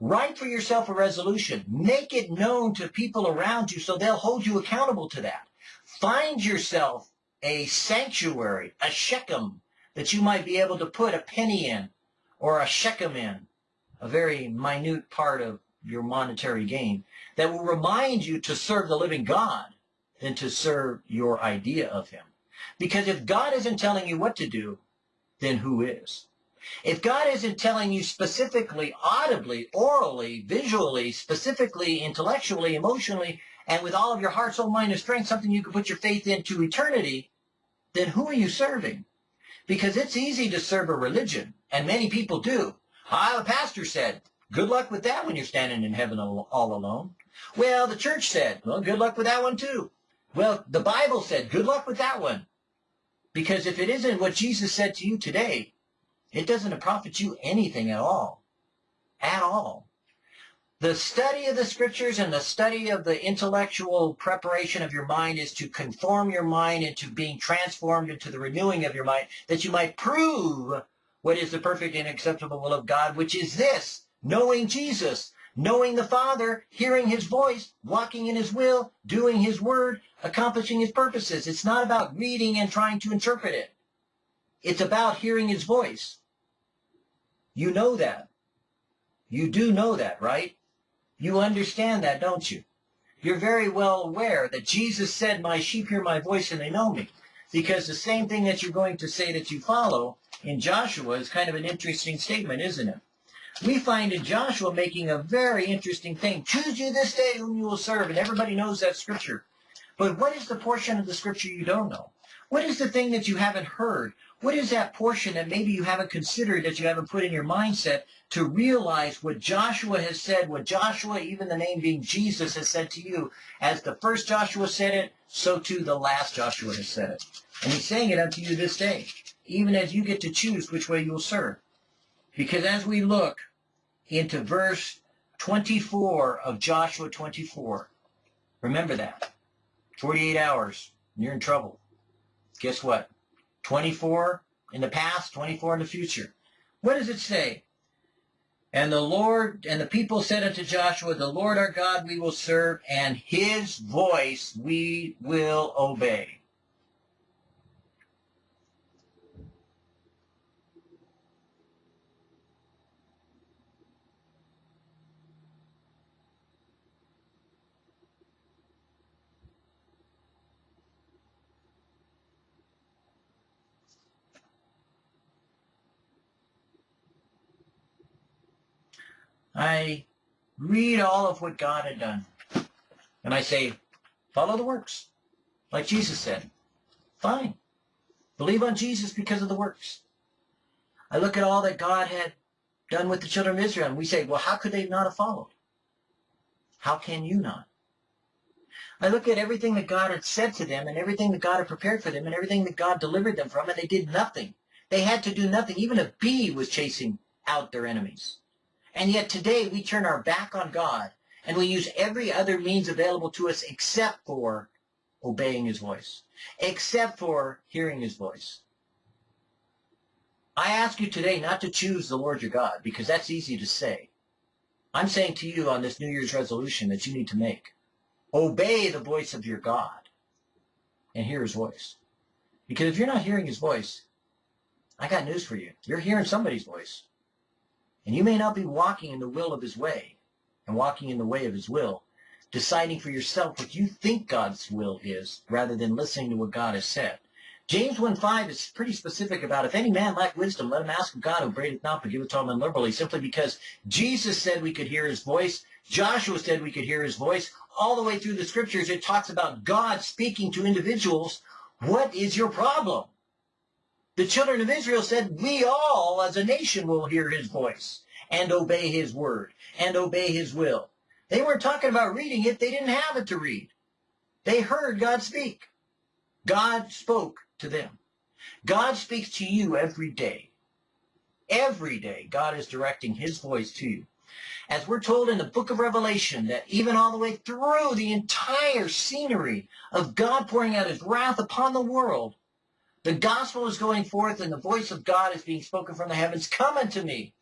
Write for yourself a resolution. Make it known to people around you so they'll hold you accountable to that. Find yourself a sanctuary, a Shechem, that you might be able to put a penny in or a shekel in, a very minute part of your monetary gain, that will remind you to serve the living God than to serve your idea of him. Because if God isn't telling you what to do, then who is? If God isn't telling you specifically, audibly, orally, visually, specifically, intellectually, emotionally, and with all of your heart, soul, mind, and strength, something you can put your faith into eternity, then who are you serving? Because it's easy to serve a religion, and many people do. Ah, the pastor said, good luck with that when you're standing in heaven all alone. Well, the church said, well, good luck with that one too. Well, the Bible said, good luck with that one. Because if it isn't what Jesus said to you today, it doesn't profit you anything at all. At all. The study of the scriptures and the study of the intellectual preparation of your mind is to conform your mind into being transformed into the renewing of your mind, that you might prove what is the perfect and acceptable will of God, which is this, knowing Jesus, knowing the Father, hearing his voice, walking in his will, doing his word, accomplishing his purposes. It's not about reading and trying to interpret it. It's about hearing his voice. You know that. You do know that, right? You understand that, don't you? You're very well aware that Jesus said, my sheep hear my voice and they know me. Because the same thing that you're going to say that you follow in Joshua is kind of an interesting statement, isn't it? We find in Joshua making a very interesting thing. Choose you this day whom you will serve. And everybody knows that scripture. But what is the portion of the scripture you don't know? What is the thing that you haven't heard? What is that portion that maybe you haven't considered, that you haven't put in your mindset to realize what Joshua has said, what Joshua, even the name being Jesus, has said to you? As the first Joshua said it, so too the last Joshua has said it. And he's saying it unto you this day, even as you get to choose which way you'll serve. Because as we look into verse 24 of Joshua 24, remember that. 48 hours, you're in trouble. Guess what? 24 in the past, 24 in the future. What does it say? And the Lord and the people said unto Joshua, The Lord our God we will serve, and his voice we will obey. I read all of what God had done. And I say, follow the works. Like Jesus said. Fine. Believe on Jesus because of the works. I look at all that God had done with the children of Israel, and we say, well, how could they not have followed? How can you not? I look at everything that God had said to them and everything that God had prepared for them and everything that God delivered them from, and they did nothing. They had to do nothing. Even a bee was chasing out their enemies. And yet today we turn our back on God and we use every other means available to us except for obeying his voice, except for hearing his voice. I ask you today not to choose the Lord your God because that's easy to say. I'm saying to you on this New Year's resolution that you need to make. Obey the voice of your God and hear his voice. Because if you're not hearing his voice, I got news for you. You're hearing somebody's voice. And you may not be walking in the will of his way and walking in the way of his will, deciding for yourself what you think God's will is rather than listening to what God has said. James 1.5 is pretty specific about if any man lack wisdom, let him ask of God who breaketh not, but giveth to men liberally, simply because Jesus said we could hear his voice, Joshua said we could hear his voice. All the way through the scriptures, it talks about God speaking to individuals. What is your problem? The children of Israel said, we all as a nation will hear his voice and obey his word and obey his will. They weren't talking about reading it. They didn't have it to read. They heard God speak. God spoke to them. God speaks to you every day. Every day, God is directing his voice to you. As we're told in the book of Revelation, that even all the way through the entire scenery of God pouring out his wrath upon the world, the gospel is going forth and the voice of God is being spoken from the heavens. Come unto me.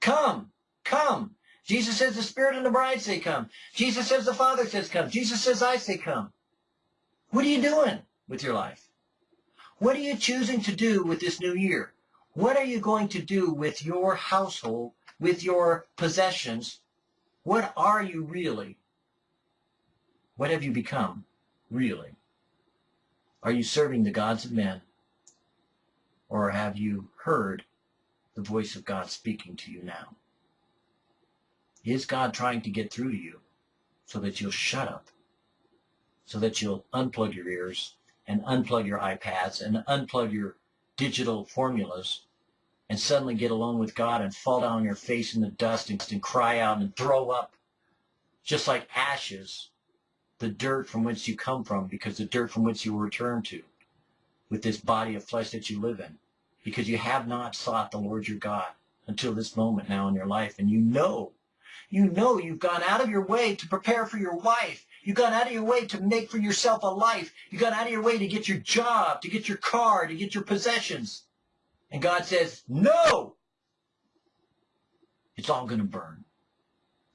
Come. Come. Jesus says the Spirit and the bride say come. Jesus says the Father says come. Jesus says I say come. What are you doing with your life? What are you choosing to do with this new year? What are you going to do with your household, with your possessions? What are you really? What have you become, really? Are you serving the gods of men? Or have you heard the voice of God speaking to you now? Is God trying to get through to you so that you'll shut up, so that you'll unplug your ears and unplug your iPads and unplug your digital formulas and suddenly get alone with God and fall down on your face in the dust and, and cry out and throw up just like ashes the dirt from whence you come from because the dirt from which you will return to with this body of flesh that you live in because you have not sought the Lord your God until this moment now in your life and you know you know you've gone out of your way to prepare for your wife You've gone out of your way to make for yourself a life. You've gone out of your way to get your job, to get your car, to get your possessions. And God says, no! It's all going to burn.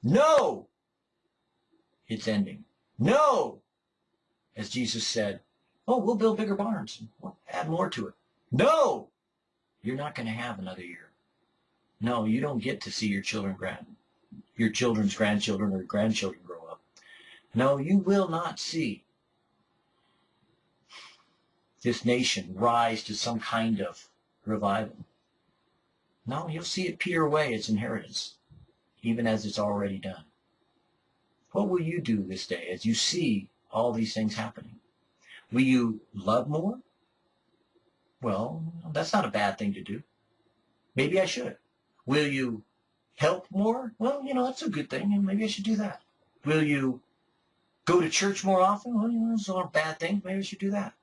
No! It's ending. No! As Jesus said, oh, we'll build bigger barns. We'll add more to it. No! you're not going to have another year. No, you don't get to see your children grand, your children's grandchildren or grandchildren grow up. No, you will not see this nation rise to some kind of revival. No, you'll see it peter away its inheritance, even as it's already done. What will you do this day as you see all these things happening? Will you love more? Well, that's not a bad thing to do. Maybe I should. Will you help more? Well, you know, that's a good thing. And maybe I should do that. Will you go to church more often? Well, you know, those aren't bad thing. Maybe I should do that.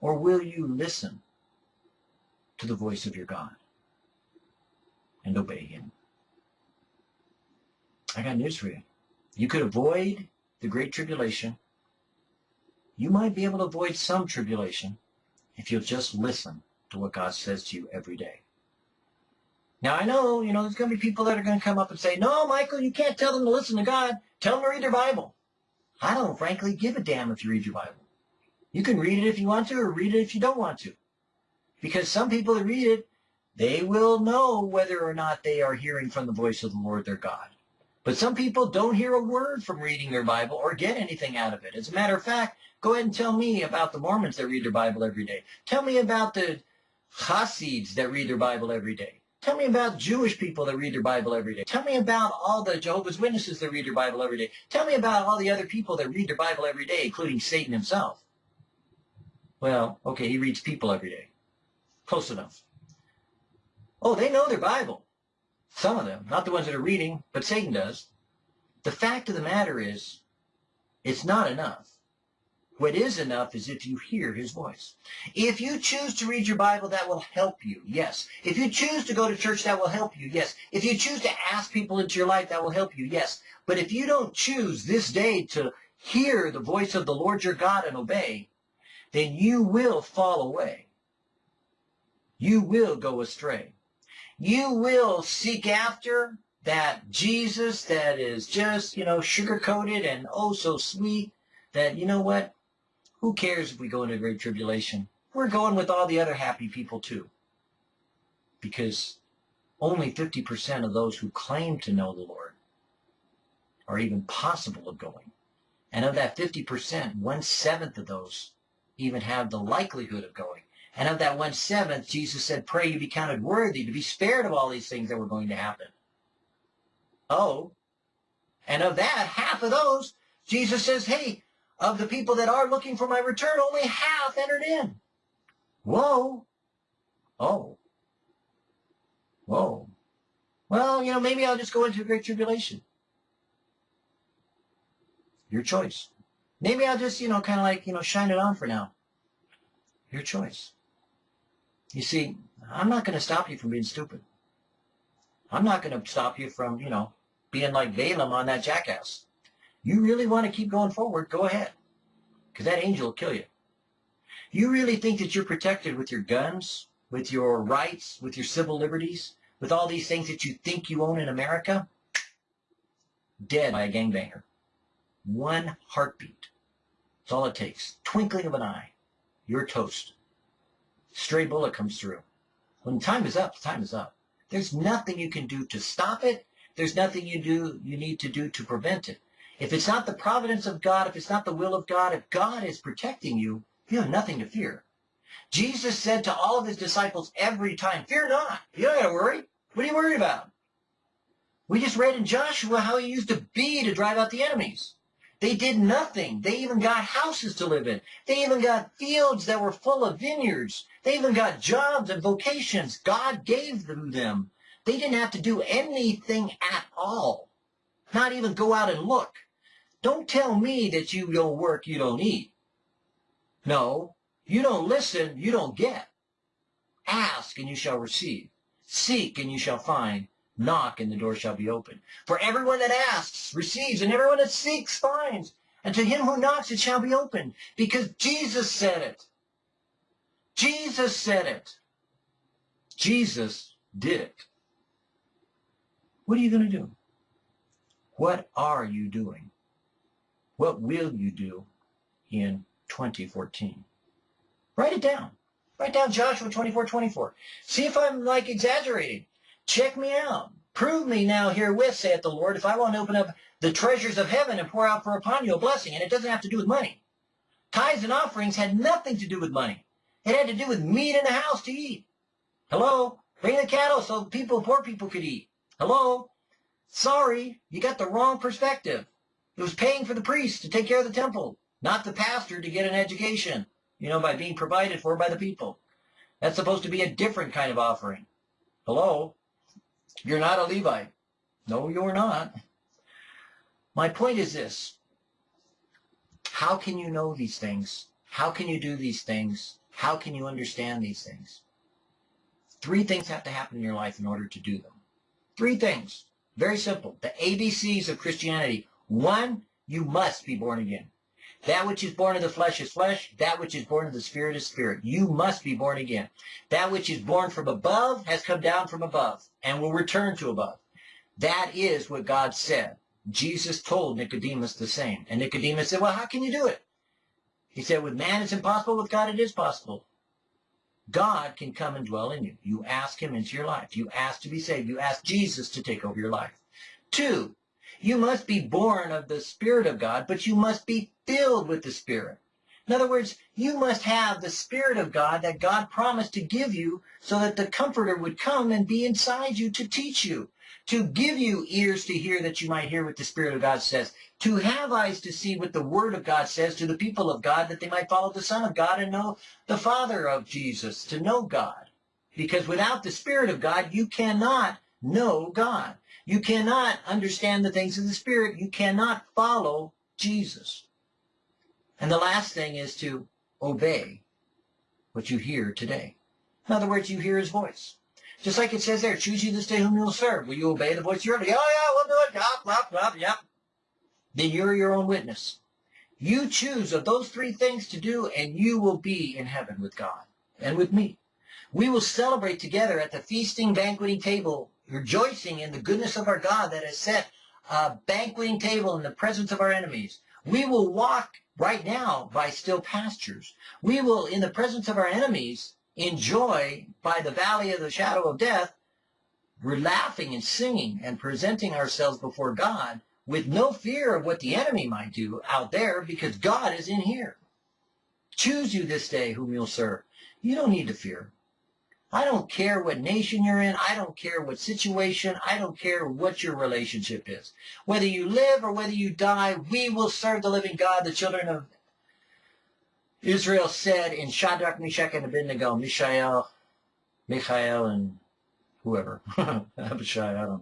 Or will you listen to the voice of your God and obey him? I got news for you. You could avoid the great tribulation. You might be able to avoid some tribulation if you'll just listen to what God says to you every day. Now I know, you know, there's going to be people that are going to come up and say, no, Michael, you can't tell them to listen to God. Tell them to read their Bible. I don't frankly give a damn if you read your Bible. You can read it if you want to or read it if you don't want to. Because some people that read it, they will know whether or not they are hearing from the voice of the Lord their God. But some people don't hear a word from reading their Bible or get anything out of it. As a matter of fact, go ahead and tell me about the Mormons that read their Bible every day. Tell me about the Hasids that read their Bible every day. Tell me about Jewish people that read their Bible every day. Tell me about all the Jehovah's Witnesses that read their Bible every day. Tell me about all the other people that read their Bible every day, including Satan himself. Well, okay, he reads people every day. Close enough. Oh, they know their Bible. Some of them. Not the ones that are reading, but Satan does. The fact of the matter is, it's not enough. What is enough is if you hear his voice. If you choose to read your Bible, that will help you, yes. If you choose to go to church, that will help you, yes. If you choose to ask people into your life, that will help you, yes. But if you don't choose this day to hear the voice of the Lord your God and obey, then you will fall away. You will go astray. You will seek after that Jesus that is just, you know, sugar-coated and oh so sweet that, you know what, who cares if we go into great tribulation? We're going with all the other happy people too. Because only 50% of those who claim to know the Lord are even possible of going. And of that 50%, one-seventh of those even have the likelihood of going. And of that one-seventh, Jesus said, pray you be counted worthy to be spared of all these things that were going to happen. Oh, and of that, half of those, Jesus says, hey, of the people that are looking for my return, only half entered in. Whoa. Oh. Whoa. Well, you know, maybe I'll just go into a great tribulation. Your choice. Maybe I'll just, you know, kind of like, you know, shine it on for now. Your choice. You see, I'm not going to stop you from being stupid. I'm not going to stop you from, you know, being like Balaam on that jackass. You really want to keep going forward, go ahead. Because that angel will kill you. You really think that you're protected with your guns, with your rights, with your civil liberties, with all these things that you think you own in America? Dead by a gangbanger. One heartbeat. That's all it takes. Twinkling of an eye. You're toast. Stray bullet comes through. When time is up, time is up. There's nothing you can do to stop it. There's nothing you do you need to do to prevent it. If it's not the providence of God, if it's not the will of God, if God is protecting you, you have nothing to fear. Jesus said to all of his disciples every time, fear not. You don't got to worry. What are you worried about? We just read in Joshua how he used a bee to drive out the enemies. They did nothing. They even got houses to live in. They even got fields that were full of vineyards. They even got jobs and vocations. God gave them them. They didn't have to do anything at all. Not even go out and look. Don't tell me that you don't work, you don't eat. No, you don't listen, you don't get. Ask and you shall receive. Seek and you shall find. Knock and the door shall be opened. For everyone that asks receives, and everyone that seeks finds. And to him who knocks it shall be opened. Because Jesus said it. Jesus said it. Jesus did it. What are you going to do? What are you doing? What will you do in 2014? Write it down. Write down Joshua 24, 24. See if I'm like exaggerating. Check me out. Prove me now herewith, saith the Lord, if I want to open up the treasures of heaven and pour out for upon you a blessing. And it doesn't have to do with money. Tithes and offerings had nothing to do with money. It had to do with meat in the house to eat. Hello? Bring the cattle so people, poor people could eat. Hello? Sorry, you got the wrong perspective. It was paying for the priest to take care of the temple, not the pastor to get an education, you know, by being provided for by the people. That's supposed to be a different kind of offering. Hello? You're not a Levite. No, you're not. My point is this. How can you know these things? How can you do these things? How can you understand these things? Three things have to happen in your life in order to do them. Three things. Very simple. The ABCs of Christianity. One, you must be born again. That which is born of the flesh is flesh. That which is born of the spirit is spirit. You must be born again. That which is born from above has come down from above and will return to above. That is what God said. Jesus told Nicodemus the same. And Nicodemus said, well, how can you do it? He said, with man it's impossible, with God it is possible. God can come and dwell in you. You ask him into your life. You ask to be saved. You ask Jesus to take over your life. Two, you must be born of the Spirit of God, but you must be filled with the Spirit. In other words, you must have the Spirit of God that God promised to give you so that the Comforter would come and be inside you to teach you to give you ears to hear that you might hear what the Spirit of God says, to have eyes to see what the Word of God says to the people of God, that they might follow the Son of God and know the Father of Jesus, to know God. Because without the Spirit of God, you cannot know God. You cannot understand the things of the Spirit. You cannot follow Jesus. And the last thing is to obey what you hear today. In other words, you hear his voice. Just like it says there, choose you this day whom you'll serve. Will you obey the voice your enemy? Oh, yeah, we'll do it. Yep, yep, yep, yep. Then you're your own witness. You choose of those three things to do, and you will be in heaven with God and with me. We will celebrate together at the feasting, banqueting table, rejoicing in the goodness of our God that has set a banqueting table in the presence of our enemies. We will walk right now by still pastures. We will, in the presence of our enemies, enjoy by the valley of the shadow of death, we're laughing and singing and presenting ourselves before God with no fear of what the enemy might do out there because God is in here. Choose you this day whom you'll serve. You don't need to fear. I don't care what nation you're in. I don't care what situation. I don't care what your relationship is. Whether you live or whether you die, we will serve the living God. The children of Israel said in Shadrach, Meshach, and Abednego, Mishael, Michael, and whoever, Abishai, I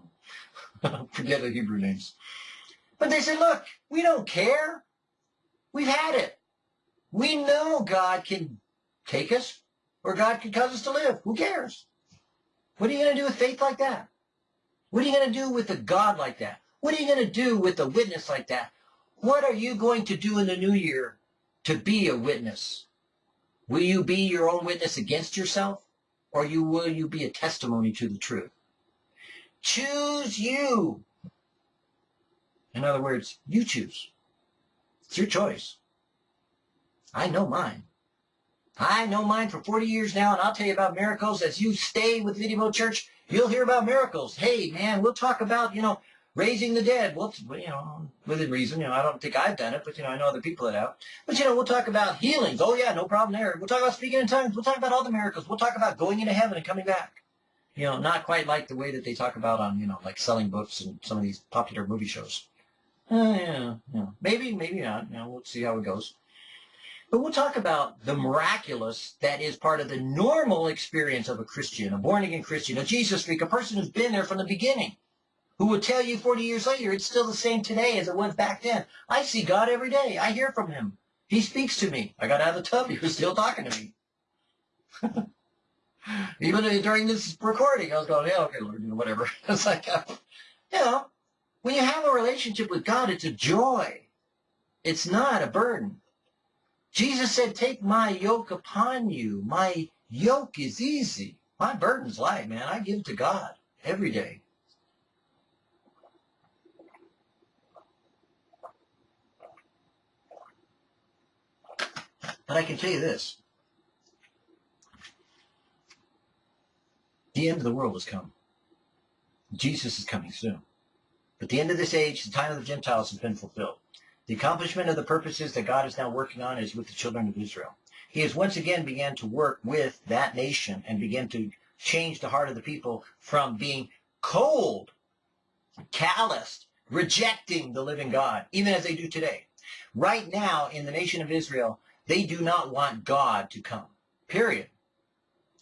don't forget the Hebrew names. But they said, look, we don't care. We've had it. We know God can take us or God can cause us to live. Who cares? What are you going to do with faith like that? What are you going to do with a God like that? What are you going to do with a witness like that? What are you going to do in the new year to be a witness? Will you be your own witness against yourself? Or you, will you be a testimony to the truth? Choose you. In other words, you choose. It's your choice. I know mine. I know mine for 40 years now, and I'll tell you about miracles. As you stay with Video Church, you'll hear about miracles. Hey, man, we'll talk about, you know, raising the dead. Well, you know, within reason. You know, I don't think I've done it, but, you know, I know other people that have. But, you know, we'll talk about healings. Oh, yeah, no problem there. We'll talk about speaking in tongues. We'll talk about all the miracles. We'll talk about going into heaven and coming back. You know, not quite like the way that they talk about on, you know, like selling books and some of these popular movie shows. Uh, yeah, yeah. Maybe, maybe not. You know, we'll see how it goes. But we'll talk about the miraculous that is part of the normal experience of a Christian, a born-again Christian, a Jesus freak, a person who's been there from the beginning who will tell you 40 years later it's still the same today as it was back then. I see God every day. I hear from him. He speaks to me. I got out of the tub. He was still talking to me. Even during this recording, I was going, yeah, okay, Lord, you know, whatever. it's like, uh, you know, when you have a relationship with God, it's a joy. It's not a burden. Jesus said, take my yoke upon you. My yoke is easy. My burden's light, man. I give to God every day. But I can tell you this. The end of the world has come. Jesus is coming soon. But the end of this age, the time of the Gentiles has been fulfilled. The accomplishment of the purposes that God is now working on is with the children of Israel. He has once again began to work with that nation and begin to change the heart of the people from being cold, calloused, rejecting the living God, even as they do today. Right now, in the nation of Israel, they do not want God to come, period,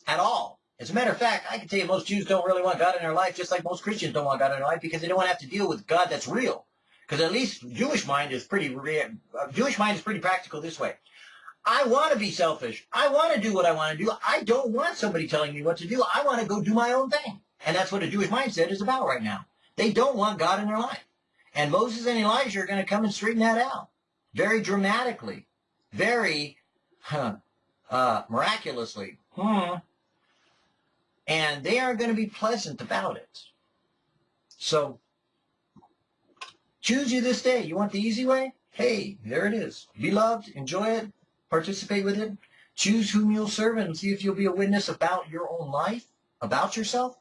at all. As a matter of fact, I can tell you most Jews don't really want God in their life, just like most Christians don't want God in their life, because they don't want to have to deal with God that's real. Because at least Jewish mind is pretty, uh, Jewish mind is pretty practical this way. I want to be selfish. I want to do what I want to do. I don't want somebody telling me what to do. I want to go do my own thing. And that's what a Jewish mindset is about right now. They don't want God in their life. And Moses and Elijah are going to come and straighten that out. Very dramatically. Very huh, uh, miraculously. Hmm and they aren't going to be pleasant about it. So choose you this day. You want the easy way? Hey, there it is. Be loved, enjoy it, participate with it. Choose whom you'll serve and see if you'll be a witness about your own life, about yourself,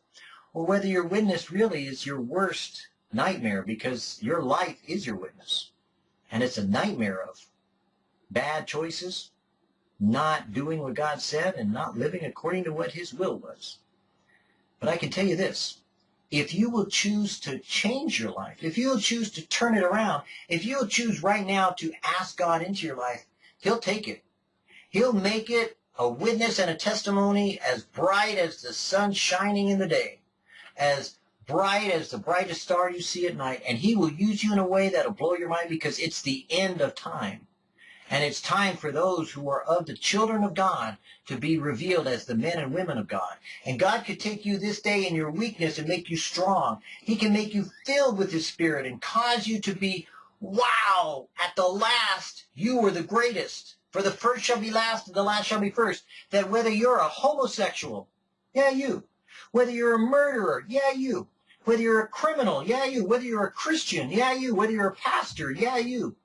or whether your witness really is your worst nightmare because your life is your witness. And it's a nightmare of bad choices, not doing what God said, and not living according to what his will was. But I can tell you this. If you will choose to change your life, if you will choose to turn it around, if you will choose right now to ask God into your life, he'll take it. He'll make it a witness and a testimony as bright as the sun shining in the day, as bright as the brightest star you see at night, and he will use you in a way that'll blow your mind because it's the end of time. And it's time for those who are of the children of God to be revealed as the men and women of God. And God could take you this day in your weakness and make you strong. He can make you filled with His Spirit and cause you to be, wow, at the last, you were the greatest. For the first shall be last and the last shall be first. That whether you're a homosexual, yeah, you. Whether you're a murderer, yeah, you. Whether you're a criminal, yeah, you. Whether you're a Christian, yeah, you. Whether you're a pastor, yeah, you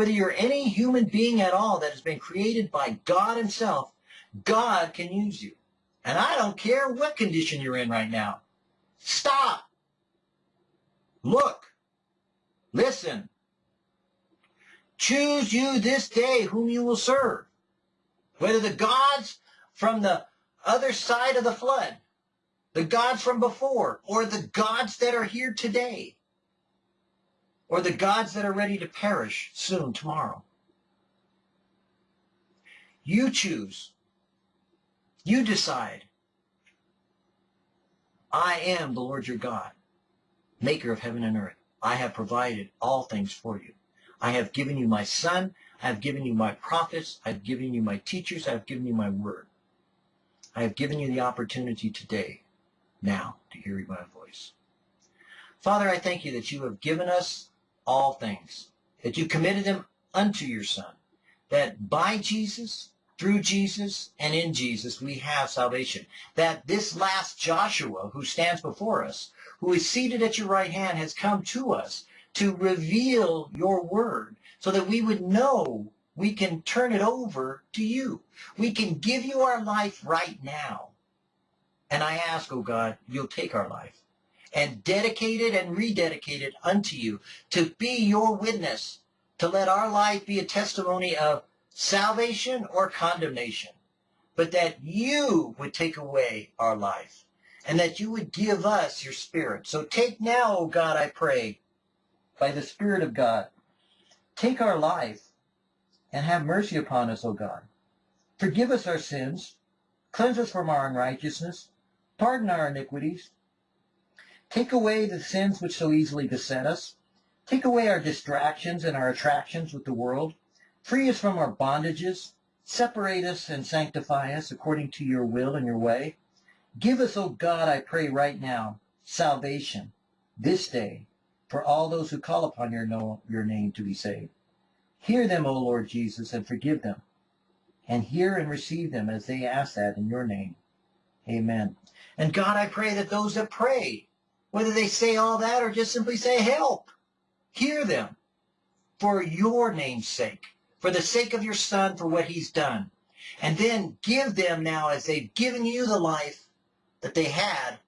whether you're any human being at all that has been created by God himself, God can use you. And I don't care what condition you're in right now. Stop. Look. Listen. Choose you this day whom you will serve. Whether the gods from the other side of the flood, the gods from before, or the gods that are here today or the gods that are ready to perish soon, tomorrow. You choose. You decide. I am the Lord your God, maker of heaven and earth. I have provided all things for you. I have given you my son. I have given you my prophets. I have given you my teachers. I have given you my word. I have given you the opportunity today, now, to hear my voice. Father, I thank you that you have given us all things, that you committed them unto your Son, that by Jesus, through Jesus, and in Jesus, we have salvation. That this last Joshua who stands before us, who is seated at your right hand, has come to us to reveal your word so that we would know we can turn it over to you. We can give you our life right now. And I ask, oh God, you'll take our life and dedicated and rededicated unto you to be your witness, to let our life be a testimony of salvation or condemnation, but that you would take away our life and that you would give us your spirit. So take now, O God, I pray, by the Spirit of God, take our life and have mercy upon us, O God. Forgive us our sins, cleanse us from our unrighteousness, pardon our iniquities, Take away the sins which so easily beset us. Take away our distractions and our attractions with the world. Free us from our bondages. Separate us and sanctify us according to your will and your way. Give us, O God, I pray right now, salvation this day for all those who call upon your, know, your name to be saved. Hear them, O Lord Jesus, and forgive them. And hear and receive them as they ask that in your name. Amen. And God, I pray that those that pray whether they say all that or just simply say, help, hear them for your name's sake, for the sake of your son, for what he's done. And then give them now, as they've given you the life, that they had,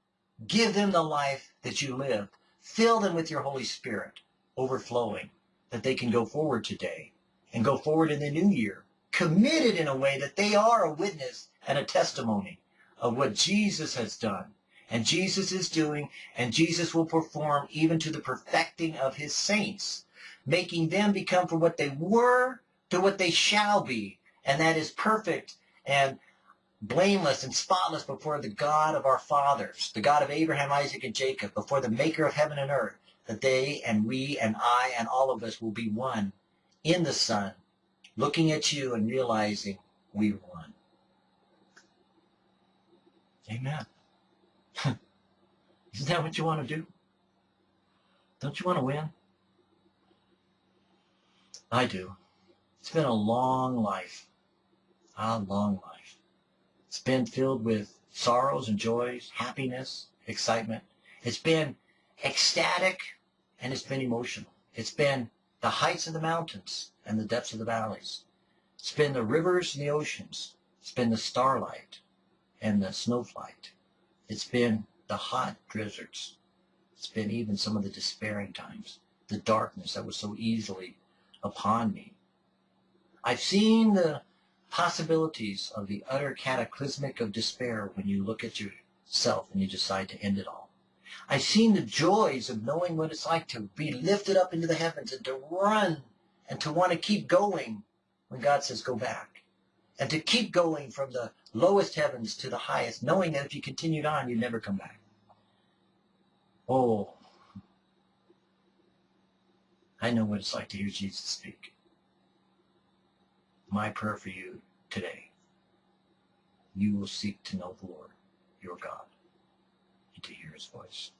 give them the life that you lived. Fill them with your Holy Spirit, overflowing, that they can go forward today and go forward in the new year, committed in a way that they are a witness and a testimony of what Jesus has done and Jesus is doing, and Jesus will perform even to the perfecting of his saints, making them become from what they were to what they shall be, and that is perfect and blameless and spotless before the God of our fathers, the God of Abraham, Isaac, and Jacob, before the maker of heaven and earth, that they and we and I and all of us will be one in the Son, looking at you and realizing we one. Amen. Isn't that what you want to do? Don't you want to win? I do. It's been a long life. A long life. It's been filled with sorrows and joys, happiness, excitement. It's been ecstatic and it's been emotional. It's been the heights of the mountains and the depths of the valleys. It's been the rivers and the oceans. It's been the starlight and the snowflight. It's been the hot drizzards. It's been even some of the despairing times, the darkness that was so easily upon me. I've seen the possibilities of the utter cataclysmic of despair when you look at yourself and you decide to end it all. I've seen the joys of knowing what it's like to be lifted up into the heavens and to run and to want to keep going when God says go back. And to keep going from the lowest heavens to the highest, knowing that if you continued on, you'd never come back. Oh, I know what it's like to hear Jesus speak. My prayer for you today, you will seek to know the Lord, your God, and to hear his voice.